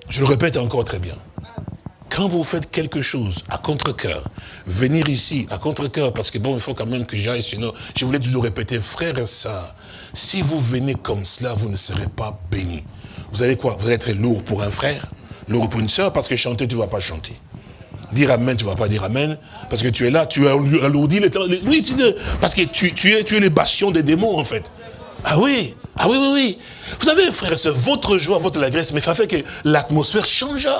Je le répète encore très bien. Quand vous faites quelque chose à contre-coeur, venir ici à contre-coeur, parce que bon, il faut quand même que j'aille, sinon, je voulais toujours répéter, frère et sœurs, si vous venez comme cela, vous ne serez pas bénis. Vous allez quoi? Vous allez être lourd pour un frère, lourd pour une sœur, parce que chanter, tu ne vas pas chanter. Dire Amen, tu ne vas pas dire Amen, parce que tu es là, tu alourdis le temps. Oui, tu, parce que tu, tu, es, tu es les bastions des démons, en fait. Ah oui, ah oui, oui, oui. Vous savez, frère et sœurs, votre joie, votre allégresse, mais ça fait que l'atmosphère changea.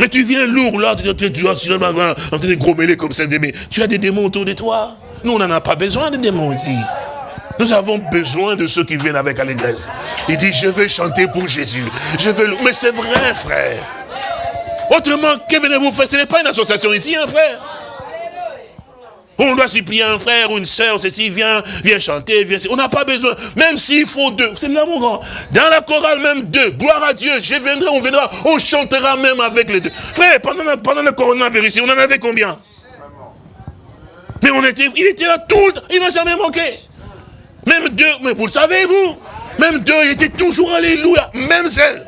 Mais tu viens lourd là, tu, tu, en train de grommeler comme ça, mais tu as des démons autour de toi. Nous, on n'en a pas besoin de démons ici. Nous avons besoin de ceux qui viennent avec allégresse. Il dit, je vais chanter pour Jésus. Je veux... Mais c'est vrai, frère. Autrement, que venez-vous faire? Ce n'est pas une association ici, hein, frère. On doit supplier un frère ou une soeur, ceci, viens, viens chanter, viens. On n'a pas besoin, même s'il faut deux. C'est là, mon grand. Dans la chorale, même deux. Gloire à Dieu, je viendrai, on viendra, on chantera même avec les deux. Frère, pendant, pendant le coronavirus, on en avait combien? Mais on était, il était là tout le temps, il n'a jamais manqué. Même deux, mais vous le savez, vous? Même deux, il était toujours alléluia, même celle.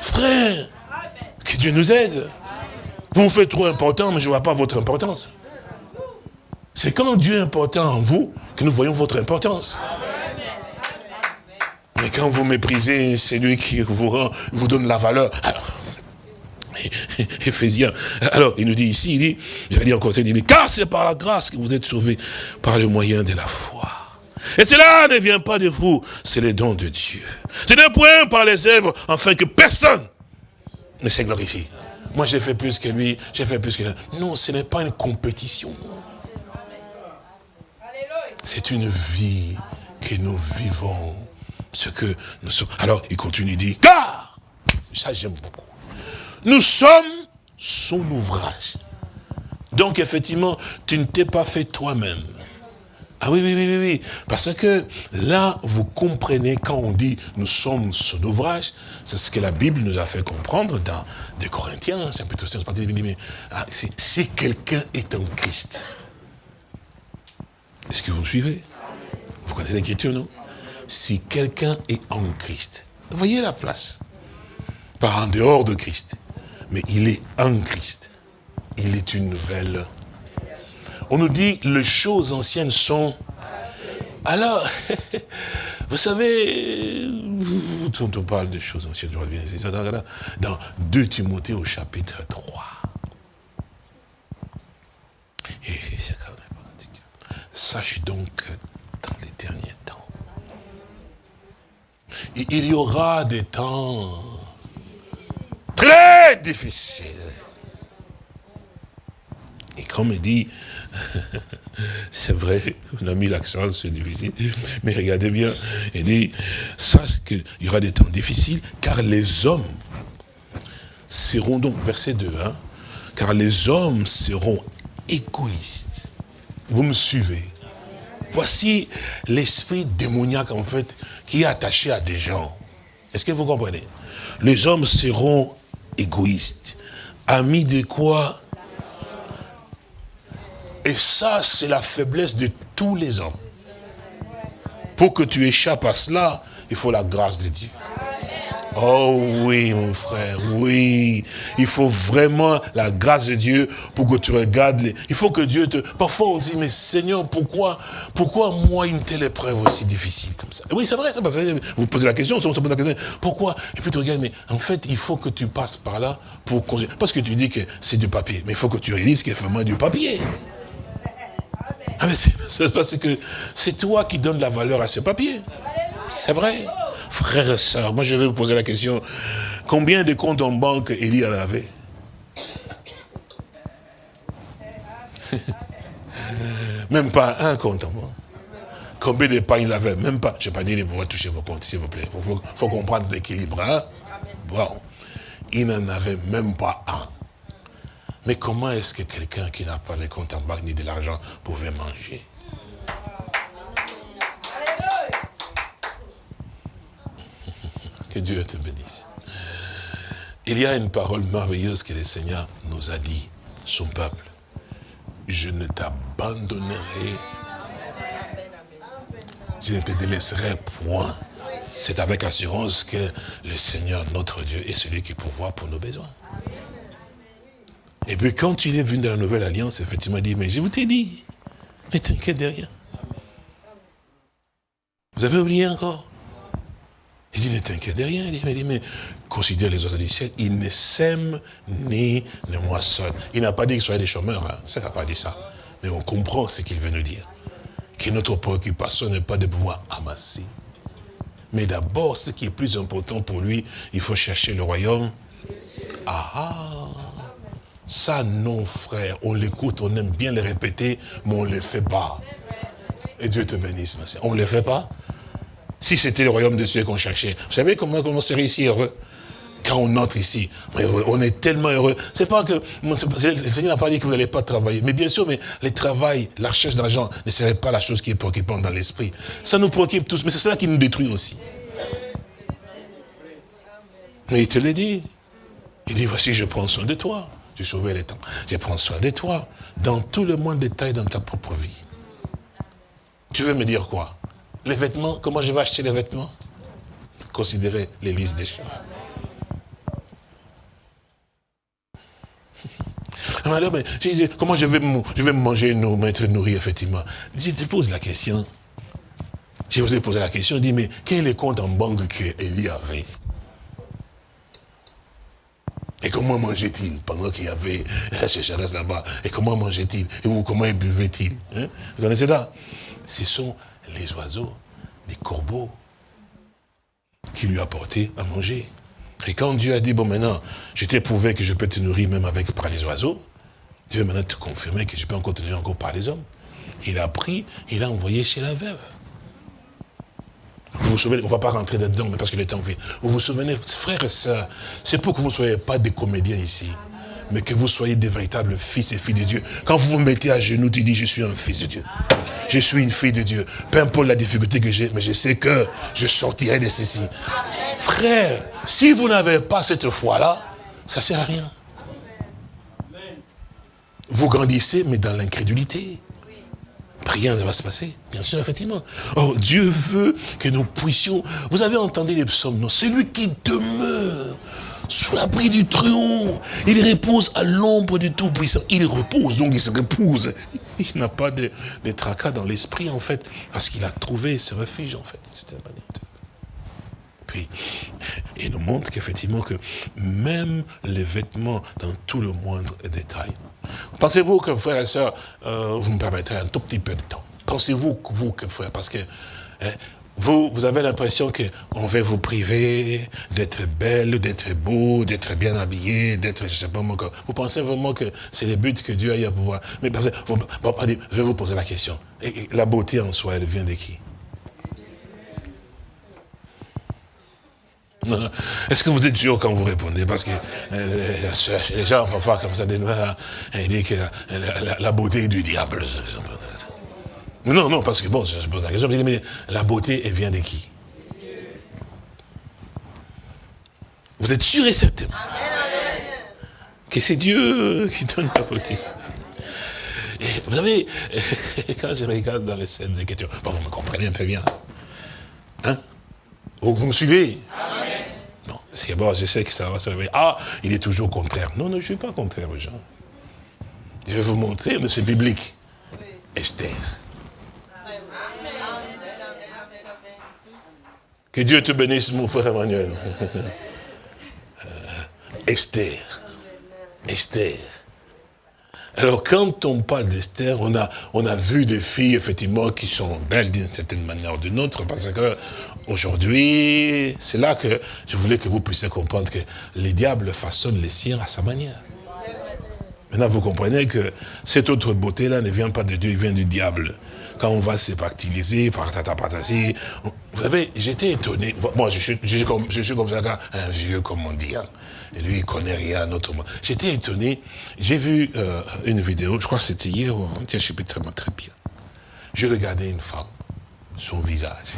Frère, que Dieu nous aide. Vous vous faites trop important, mais je ne vois pas votre importance. C'est quand Dieu est important en vous que nous voyons votre importance. Mais quand vous méprisez celui qui vous rend, vous donne la valeur. Alors, *laughs* Éphésiens, alors il nous dit ici, il dit, j'allais dire encore, il dit, mais car c'est par la grâce que vous êtes sauvés, par le moyen de la foi. Et cela ne vient pas de vous, c'est le don de Dieu. C'est un point par les œuvres, afin que personne ne s'est glorifié. Moi, j'ai fait plus que lui, j'ai fait plus que lui. Non, ce n'est pas une compétition. C'est une vie que nous vivons. Ce que nous sommes. Alors, il continue, il dit, car, ça j'aime beaucoup. Nous sommes son ouvrage. Donc, effectivement, tu ne t'es pas fait toi-même. Ah oui, oui, oui, oui, oui. Parce que là, vous comprenez quand on dit nous sommes son ouvrage, c'est ce que la Bible nous a fait comprendre dans des Corinthiens, c'est mais ah, si quelqu'un est en Christ. Est-ce que vous me suivez? Vous connaissez l'écriture, non? Si quelqu'un est en Christ, voyez la place. Pas en dehors de Christ, mais il est en Christ. Il est une nouvelle on nous dit les choses anciennes sont... Alors, *laughs* vous savez, quand on parle de choses anciennes, je reviens ici, dans 2 Timothée au chapitre 3. Sache donc dans les derniers temps, il y aura des temps très difficiles. Et comme il dit, *laughs* c'est vrai, on a mis l'accent sur difficile, mais regardez bien, il dit, sache qu'il y aura des temps difficiles, car les hommes seront donc, verset 2, hein, car les hommes seront égoïstes. Vous me suivez? Voici l'esprit démoniaque, en fait, qui est attaché à des gens. Est-ce que vous comprenez? Les hommes seront égoïstes. Amis de quoi? Et ça, c'est la faiblesse de tous les hommes. Pour que tu échappes à cela, il faut la grâce de Dieu. Oh oui, mon frère, oui. Il faut vraiment la grâce de Dieu pour que tu regardes. Les... Il faut que Dieu te... Parfois on dit, mais Seigneur, pourquoi, pourquoi moi une telle épreuve aussi difficile comme ça? Oui, c'est vrai, parce que vous posez la question, on se pose la question, pourquoi? Et puis tu regardes, mais en fait, il faut que tu passes par là pour... Parce que tu dis que c'est du papier, mais il faut que tu réalises qu'il y a vraiment du papier. Ah, c'est parce que c'est toi qui donnes la valeur à ce papier. C'est vrai. Frères et sœurs, moi je vais vous poser la question. Combien de comptes en banque Élie en avait? *laughs* Même pas un compte en banque. Combien de pain il avait? Même pas. Je n'ai pas dit de pouvoir toucher vos comptes, s'il vous plaît. Il faut, comprendre l'équilibre. Hein? Bon. Il n'en avait même pas un. Mais comment est-ce que quelqu'un qui n'a pas les comptes en banque ni de l'argent pouvait manger? *laughs* Que Dieu te bénisse. Il y a une parole merveilleuse que le Seigneur nous a dit, son peuple. Je ne t'abandonnerai, je ne te délaisserai point. C'est avec assurance que le Seigneur, notre Dieu, est celui qui pourvoit pour nos besoins. Et puis quand il est venu dans la nouvelle alliance, effectivement, il dit, mais je vous t'ai dit, ne t'inquiète de rien. Vous avez oublié encore? Il dit, ne t'inquiète de rien. Il dit, mais, considère les oiseaux du ciel, ils ne sèment ni ne moissonnent. Il n'a pas dit qu'ils soient des chômeurs, hein. ça n'a pas dit ça. Mais on comprend ce qu'il veut nous dire. Que notre préoccupation n'est pas de pouvoir amasser. Mais d'abord, ce qui est plus important pour lui, il faut chercher le royaume. Ah, ah Ça, non, frère, on l'écoute, on aime bien le répéter, mais on ne le fait pas. Et Dieu te bénisse, ma On ne le fait pas? Si c'était le royaume de Dieu qu'on cherchait. Vous savez comment, on serait ici heureux? Quand on entre ici, on est tellement heureux. C'est pas que, le Seigneur n'a pas dit que vous n'allez pas travailler. Mais bien sûr, mais le travail, la recherche d'argent ne serait pas la chose qui est préoccupante dans l'esprit. Ça nous préoccupe tous, mais c'est cela qui nous détruit aussi. Mais il te l'a dit. Il dit, voici, je prends soin de toi. Tu sauvé les temps. Je prends soin de toi. Dans tout le monde détail dans ta propre vie. Tu veux me dire quoi? Les vêtements, comment je vais acheter les vêtements? Considérez les listes des choses. Alors, mais, comment je vais, je vais manger, nous, m'être nourri, effectivement? Je te pose la question. Je vous ai posé la question, je dis, mais quel est le compte en banque qu'Élie avait Et comment mangeait-il pendant qu'il y avait la sécheresse là-bas? Et comment mangeait-il? Et comment buvait-il? Hein? Vous connaissez ça Ce sont les oiseaux, les corbeaux, qui lui apportaient à manger. Et quand Dieu a dit, bon maintenant, je t'ai prouvé que je peux te nourrir même avec par les oiseaux, Dieu maintenant te confirmer que je peux encore te nourrir encore par les hommes. Il a pris, il a envoyé chez la veuve. Vous vous souvenez, on ne va pas rentrer dedans, mais parce que le temps fait. Vous vous souvenez, frères et sœurs, c'est pour que vous ne soyez pas des comédiens ici mais que vous soyez des véritables fils et filles de Dieu. Quand vous vous mettez à genoux, tu dis, je suis un fils de Dieu. Je suis une fille de Dieu. Peu importe la difficulté que j'ai, mais je sais que je sortirai de ceci. Frère, si vous n'avez pas cette foi-là, ça ne sert à rien. Vous grandissez, mais dans l'incrédulité. Rien ne va se passer, bien sûr, effectivement. Oh, Dieu veut que nous puissions... Vous avez entendu les psaumes, non? Celui qui demeure sous l'abri du trône. Il repose à l'ombre du Tout-Puissant. Il repose, donc il se repose. Il n'a pas de, tracas dans l'esprit, en fait, parce qu'il a trouvé ce refuge, en fait. Puis, il nous montre qu'effectivement, que même les vêtements, dans tout le moindre détail. Pensez-vous que, frères et sœurs, euh, vous me permettrez un tout petit peu de temps? Pensez-vous, vous, que frère, parce que hein, vous, vous avez l'impression qu'on veut vous priver d'être belle, d'être beau, d'être bien habillé, d'être, je sais pas moi, vous pensez vraiment que c'est le but que Dieu a eu à pouvoir? Mais parce que, je vais vous poser la question. Et, la beauté en soi, elle vient de qui? *laughs* Est-ce que vous êtes sûr quand vous répondez? Parce que euh, les gens parfois comme ça, ils disent que la beauté est du diable. Non, non, parce que bon, je pose la question, mais la beauté, elle vient de qui? Vous êtes sûr et certain? Que c'est Dieu qui donne la beauté. vous savez, *laughs* quand je regarde dans les scènes d'écriture, bon, vous me comprenez un peu bien. Hein? Vous me suivez? C'est bon, je sais que ça va se réveiller. Ah, il est toujours contraire. Non, non, je ne suis pas contraire aux gens. Je vais vous montrer, mais c'est biblique. Esther. Que Dieu te bénisse, mon frère Emmanuel. Euh, Esther. Esther. Alors, quand on parle d'Esther, on a, on a vu des filles, effectivement, qui sont belles d'une certaine manière ou d'une autre, parce que aujourd'hui, c'est là que je voulais que vous puissiez comprendre que les diables façonnent les siens à sa manière. Maintenant, vous comprenez que cette autre beauté-là ne vient pas de Dieu, il vient du diable. Quand on va s'épactiliser, patati, vous savez, j'étais étonné. Moi, je suis, comme, ça, un vieux, comme on dit. Hein. Et lui, il connaît rien autrement. J'étais étonné. J'ai vu euh, une vidéo, je crois que c'était hier ou je ne sais très bien. Je regardais une femme, son visage.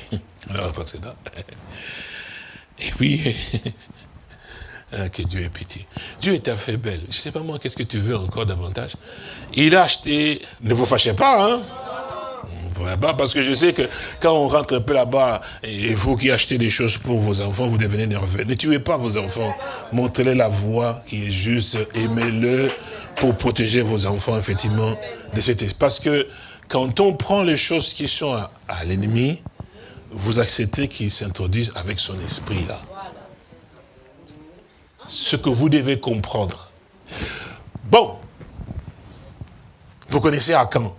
*laughs* Alors, que Et puis, Hein, *laughs* que Dieu ait pitié. Dieu est fait belle. Je ne sais pas moi, qu'est-ce que tu veux encore davantage? Il a acheté, ne vous fâchez pas, hein? Pas, parce que je sais que quand on rentre un peu là-bas, et vous qui achetez des choses pour vos enfants, vous devenez nerveux. Ne tuez pas vos enfants. Montrez-les la voie qui est juste. Aimez-le pour protéger vos enfants, effectivement, de cet esprit. Parce que quand on prend les choses qui sont à l'ennemi, vous acceptez qu'il s'introduise avec son esprit là ce que vous devez comprendre. Bon, vous connaissez Akan.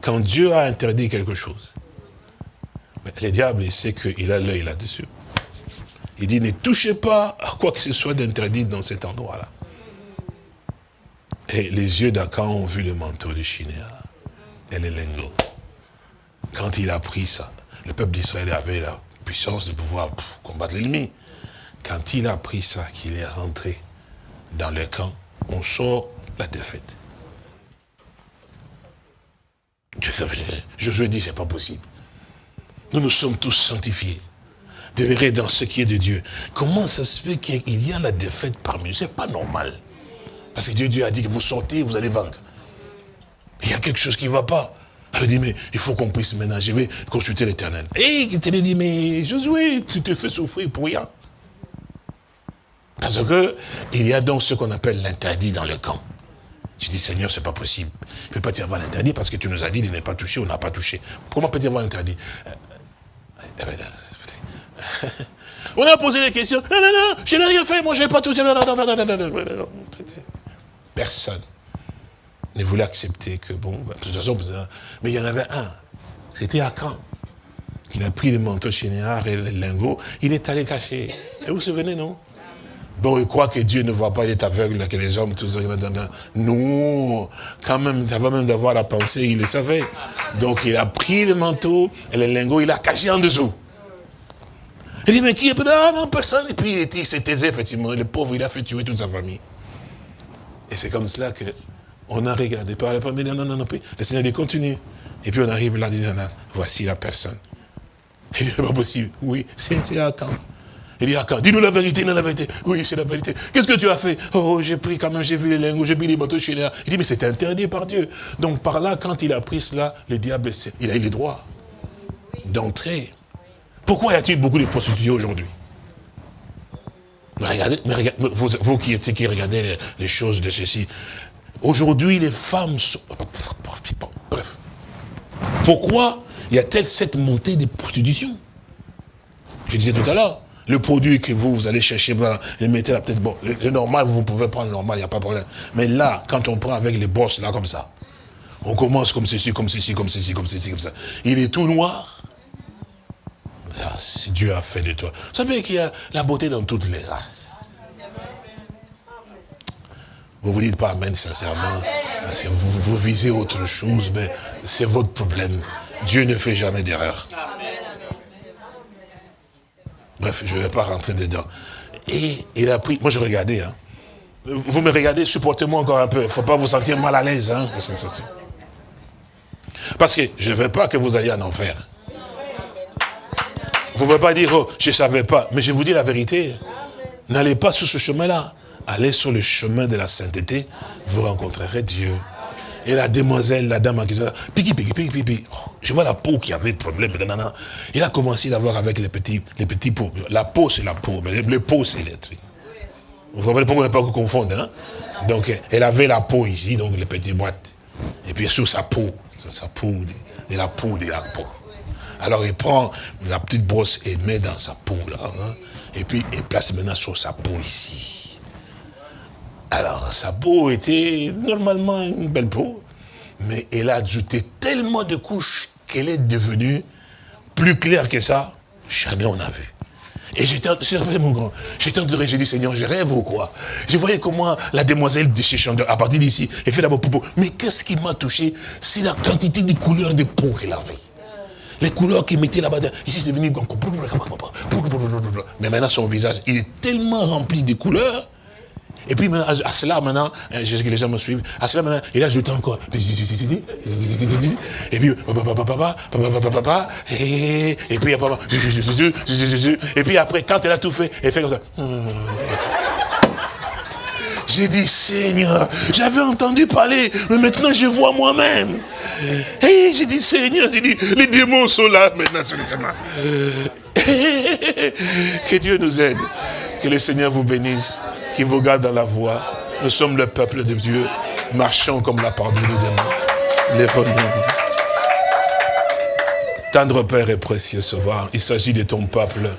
Quand? Dieu a interdit quelque chose, le diable, il sait qu'il a l'œil là-dessus. Il dit, ne touchez pas à quoi que ce soit d'interdit dans cet endroit-là. Et les yeux d'Akan ont vu le manteau de Shinéa et les lingots. Quand il a pris ça, le peuple d'Israël avait la puissance de pouvoir combattre l'ennemi. Quand il a pris ça, qu'il est rentré dans le camp, on sort la défaite. Josué dit, c'est pas possible. Nous nous sommes tous sanctifiés. Demeurer dans ce qui est de Dieu. Comment ça se fait qu'il y a la défaite parmi nous? C'est pas normal. Parce que Dieu, Dieu a dit que vous sortez, vous allez vaincre. Il y a quelque chose qui ne va pas. Il dit, mais il faut qu'on puisse maintenant, je vais consulter l'éternel. Et il te dit, mais Josué, tu te fais souffrir pour rien. Parce que il y a donc ce qu'on appelle l'interdit dans le camp. Je dis, Seigneur, c'est pas possible. Il ne peut pas y avoir l'interdit parce que tu nous as dit, il n'est pas touché, on n'a pas touché. Comment peut-il y avoir l'interdit On a posé des questions. Non, non, non, je n'ai rien fait, moi je n'ai pas touché. Personne voulait accepter que, bon, de toute façon, mais il y en avait un. C'était Akan. Il a pris le manteau chénéard et le lingot, il est allé cacher. Et vous vous souvenez, non? Bon, il croit que Dieu ne voit pas, il est aveugle, que les hommes, tout ça. Non, quand même, avant même d'avoir la pensée, il le savait. Donc il a pris le manteau et le lingot, il a caché en dessous. Il dit, mais qui est Ah non, personne. Et puis il s'est taisé, effectivement. Le pauvre, il a fait tuer toute sa famille. Et c'est comme cela que on a regardé. Par la non, non, non, non. le Seigneur dit, continue. Et puis on arrive là, dit, non, non, voici la personne. *laughs* Il dit, c'est pas possible. Oui, c'est à quand il dit, quand dis-nous la vérité, non la vérité. Oui, c'est la vérité. Qu'est-ce que tu as fait? Oh, j'ai pris quand même, j'ai vu les lingots, j'ai mis les bateaux chez là. Il dit, mais c'est interdit par Dieu. Donc par là, quand il a pris cela, le diable, il a eu le droit d'entrer. Pourquoi y a-t-il beaucoup de prostituées aujourd'hui? Regardez, vous, qui, qui regardez les, choses de ceci, aujourd'hui les femmes sont... Bref. Pourquoi y a-t-il cette montée de prostitution Je disais tout à l'heure, le produit que vous, vous allez chercher, le mettez là, peut-être, bon, le, normal, vous pouvez prendre le normal, il n'y a pas de problème. Mais là, quand on prend avec les bosses, là, comme ça, on commence comme ceci, comme ceci, comme ceci, comme ceci, comme ça. Il est tout noir. Ça, Dieu a fait de toi. Vous savez qu'il y a la beauté dans toutes les races. Vous ne vous dites pas Amen sincèrement. Parce que vous, visez autre chose, mais c'est votre problème. Dieu ne fait jamais d'erreur. Bref, je ne vais pas rentrer dedans. Et il a pris, moi je regardais, hein. vous me regardez, supportez-moi encore un peu, il ne faut pas vous sentir mal à l'aise. Hein. Parce que je ne veux pas que vous alliez en enfer. Vous ne pouvez pas dire, oh, je ne savais pas. Mais je vous dis la vérité, n'allez pas sur ce chemin-là. Allez sur le chemin de la sainteté, vous rencontrerez Dieu. Et la demoiselle, la dame qui piqui, piqui, piqui, piqui. Oh, je vois la peau qui avait problème. Il a commencé d'avoir avec les petits, les petits pots. La peau, c'est la peau, mais les peaux, c'est les. Vous comprenez pourquoi on ne pas confondre. Hein? Donc, elle avait la peau ici, donc les petites boîtes. Et puis sur sa peau, sur sa peau, et la peau de la peau. Alors il prend la petite brosse et met dans sa peau là. Hein? et puis il place maintenant sur sa peau ici. Alors sa peau était normalement une belle peau, mais elle a ajouté tellement de couches qu'elle est devenue plus claire que ça, jamais on a vu. Et j'étais, mon grand, j'étais en train de j'ai dit, Seigneur, je rêve ou quoi Je voyais comment la demoiselle de chez Chandeur, à partir d'ici, elle fait d'abord popo. Mais qu'est-ce qui m'a touché C'est la quantité de couleurs de peau qu'elle avait. Les couleurs qu'il mettait là-bas, ici c'est devenu... Mais maintenant son visage, il est tellement rempli de couleurs, et puis maintenant, à cela, maintenant, que les gens me suivent, à cela, maintenant, il a ajouté encore. Et puis, et puis, et puis après, quand elle a tout fait, elle fait comme ça. J'ai dit, Seigneur, j'avais entendu parler, mais maintenant je vois moi-même. Et j'ai dit, Seigneur, j'ai dit, les démons sont là maintenant sur Que Dieu nous aide. Que le Seigneur vous bénisse, qu'il vous garde dans la voie. Nous sommes le peuple de Dieu. Marchons comme la parole de Dieu. Les Tendre Père et précieux Sauveur, il s'agit de ton peuple.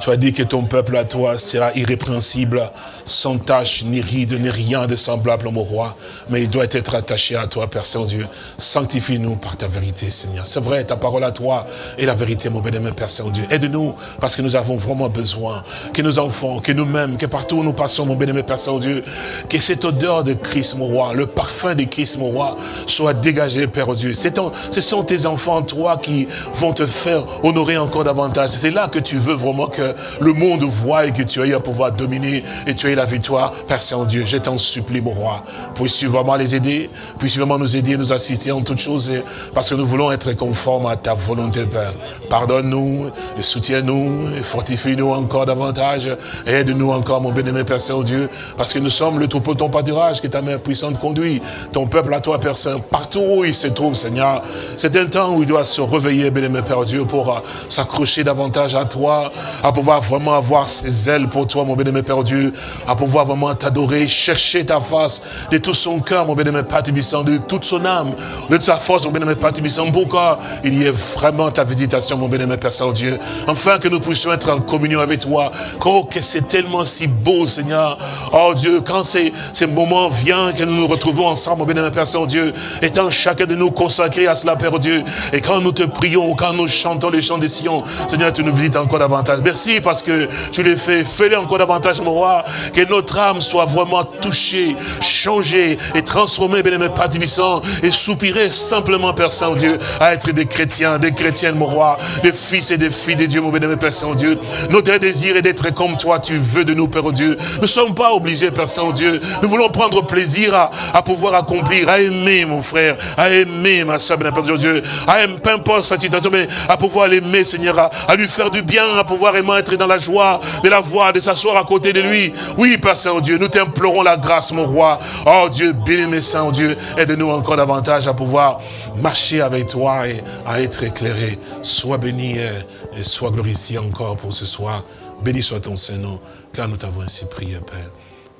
Tu as dit que ton peuple à toi sera irrépréhensible, sans tache, ni ride, ni rien de semblable, mon roi. Mais il doit être attaché à toi, Père Saint-Dieu. Sanctifie-nous par ta vérité, Seigneur. C'est vrai, ta parole à toi est la vérité, mon bien-aimé Père Saint-Dieu. Aide-nous, parce que nous avons vraiment besoin que nos enfants, que nous-mêmes, que partout où nous passons, mon bien-aimé Père Saint-Dieu, que cette odeur de Christ, mon roi, le parfum de Christ, mon roi, soit dégagé, Père Dieu. Ce sont tes enfants, toi, qui vont te faire honorer encore davantage. C'est là que tu veux vraiment que le monde voit et que tu aies à pouvoir dominer et tu aies la victoire. Père Saint-Dieu, je t'en supplie, mon roi. Puisses-tu vraiment les aider, puisses-tu vraiment nous aider, nous assister en toutes choses, parce que nous voulons être conformes à ta volonté, Père. Pardonne-nous, soutiens-nous, fortifie-nous encore davantage, aide-nous encore, mon bien-aimé Père Saint-Dieu, parce que nous sommes le troupeau de ton pâturage, que ta main puissante conduit, ton peuple à toi, Père Saint, partout où il se trouve, Seigneur. C'est un temps où il doit se réveiller, bien-aimé Père Dieu, pour s'accrocher davantage à toi, à pouvoir vraiment avoir ses ailes pour toi, mon bien-aimé Père Dieu, à pouvoir vraiment t'adorer, chercher ta face de tout son cœur, mon bien-aimé Père de toute son âme, de toute sa force, mon bien-aimé Père Tibissant, pour qu'il y ait vraiment ta visitation, mon bien-aimé Père Saint-Dieu, afin que nous puissions être en communion avec toi. Oh, que c'est tellement si beau, Seigneur. Oh Dieu, quand ces, moments viennent, que nous nous retrouvons ensemble, mon bien-aimé Père Saint-Dieu, étant chacun de nous consacré à cela, Père Dieu, et quand nous te prions, quand nous chantons les chants des Sion, Seigneur, tu nous visites encore davantage. Merci parce que tu les fais. Fais-le encore davantage, mon roi. Que notre âme soit vraiment touchée, changée et transformée, bien aimé Père et soupirer simplement, Père Saint-Dieu, à être des chrétiens, des chrétiennes, mon roi, des fils et des filles de Dieu, mon bien-aimé Père Saint-Dieu. Notre désir est d'être comme toi, tu veux de nous, Père Dieu. Nous ne sommes pas obligés, Père Saint-Dieu. Nous voulons prendre plaisir à, pouvoir accomplir, à aimer, mon frère, à aimer, ma soeur, Père Dieu, à aimer, peu importe sa situation, mais à pouvoir l'aimer, Seigneur, à, lui faire du bien, à pouvoir aimer être dans la joie de la voir, de s'asseoir à côté de lui. Oui, Père Saint-Dieu, nous t'implorons la grâce, mon roi. Oh Dieu, bénis Saint-Dieu, aide-nous encore davantage à pouvoir marcher avec toi et à être éclairé. Sois béni et sois glorifié encore pour ce soir. Béni soit ton Saint-Nom, car nous t'avons ainsi prié, Père,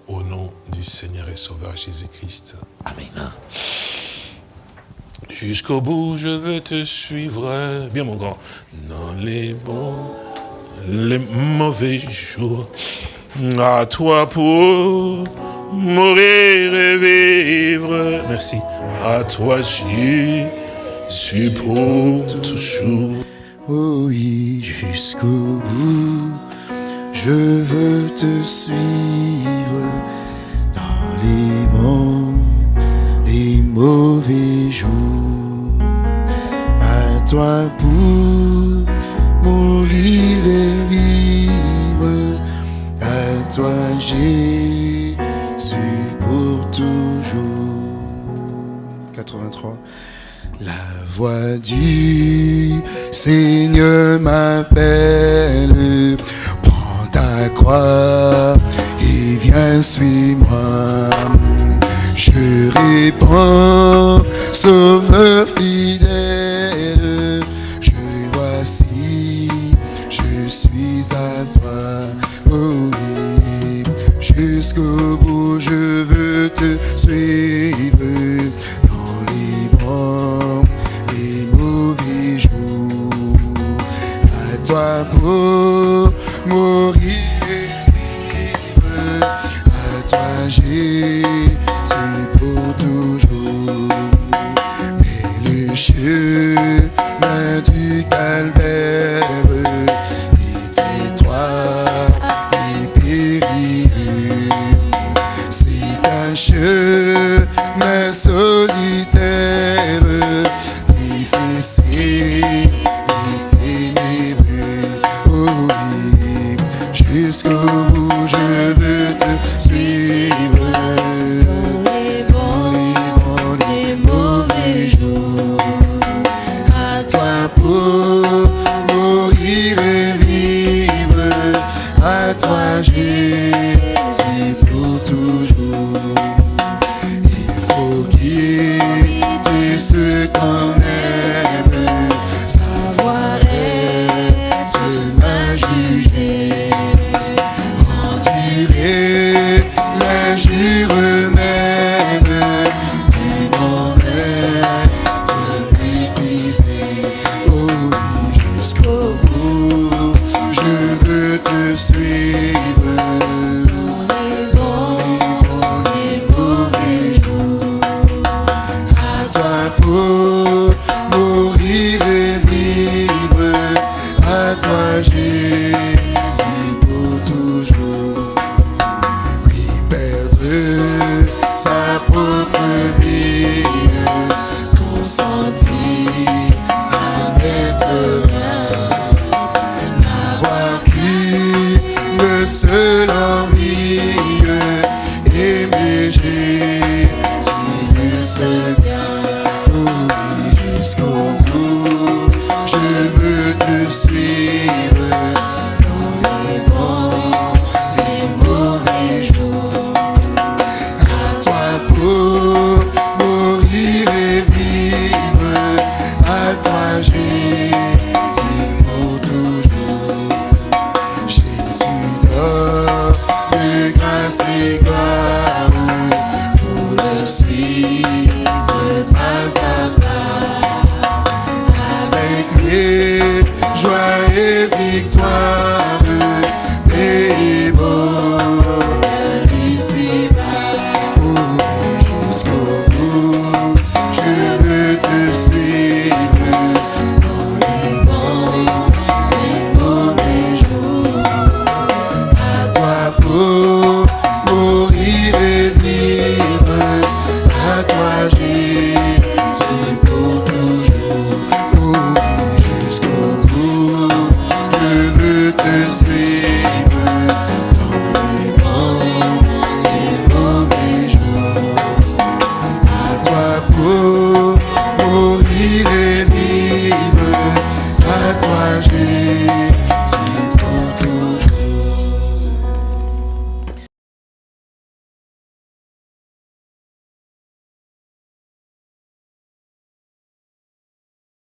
au nom du Seigneur et Sauveur Jésus-Christ. Amen. Jusqu'au bout, je veux te suivre. Bien, mon grand. Dans les bons les mauvais jours. À toi pour mourir et vivre. Merci. À toi, Jésus, pour toujours. Oui, jusqu'au bout, je veux te suivre dans les bons, les mauvais jours. À toi pour mourir et vivre à toi, Jésus, pour toujours. 83. La voix du Seigneur m'appelle, prends ta croix et viens, suis-moi. Je réponds, sauveur fidèle à toi. Jusqu'au bout, je veux te suivre dans les bons et mauvais jours. À toi pour mourir. worthy you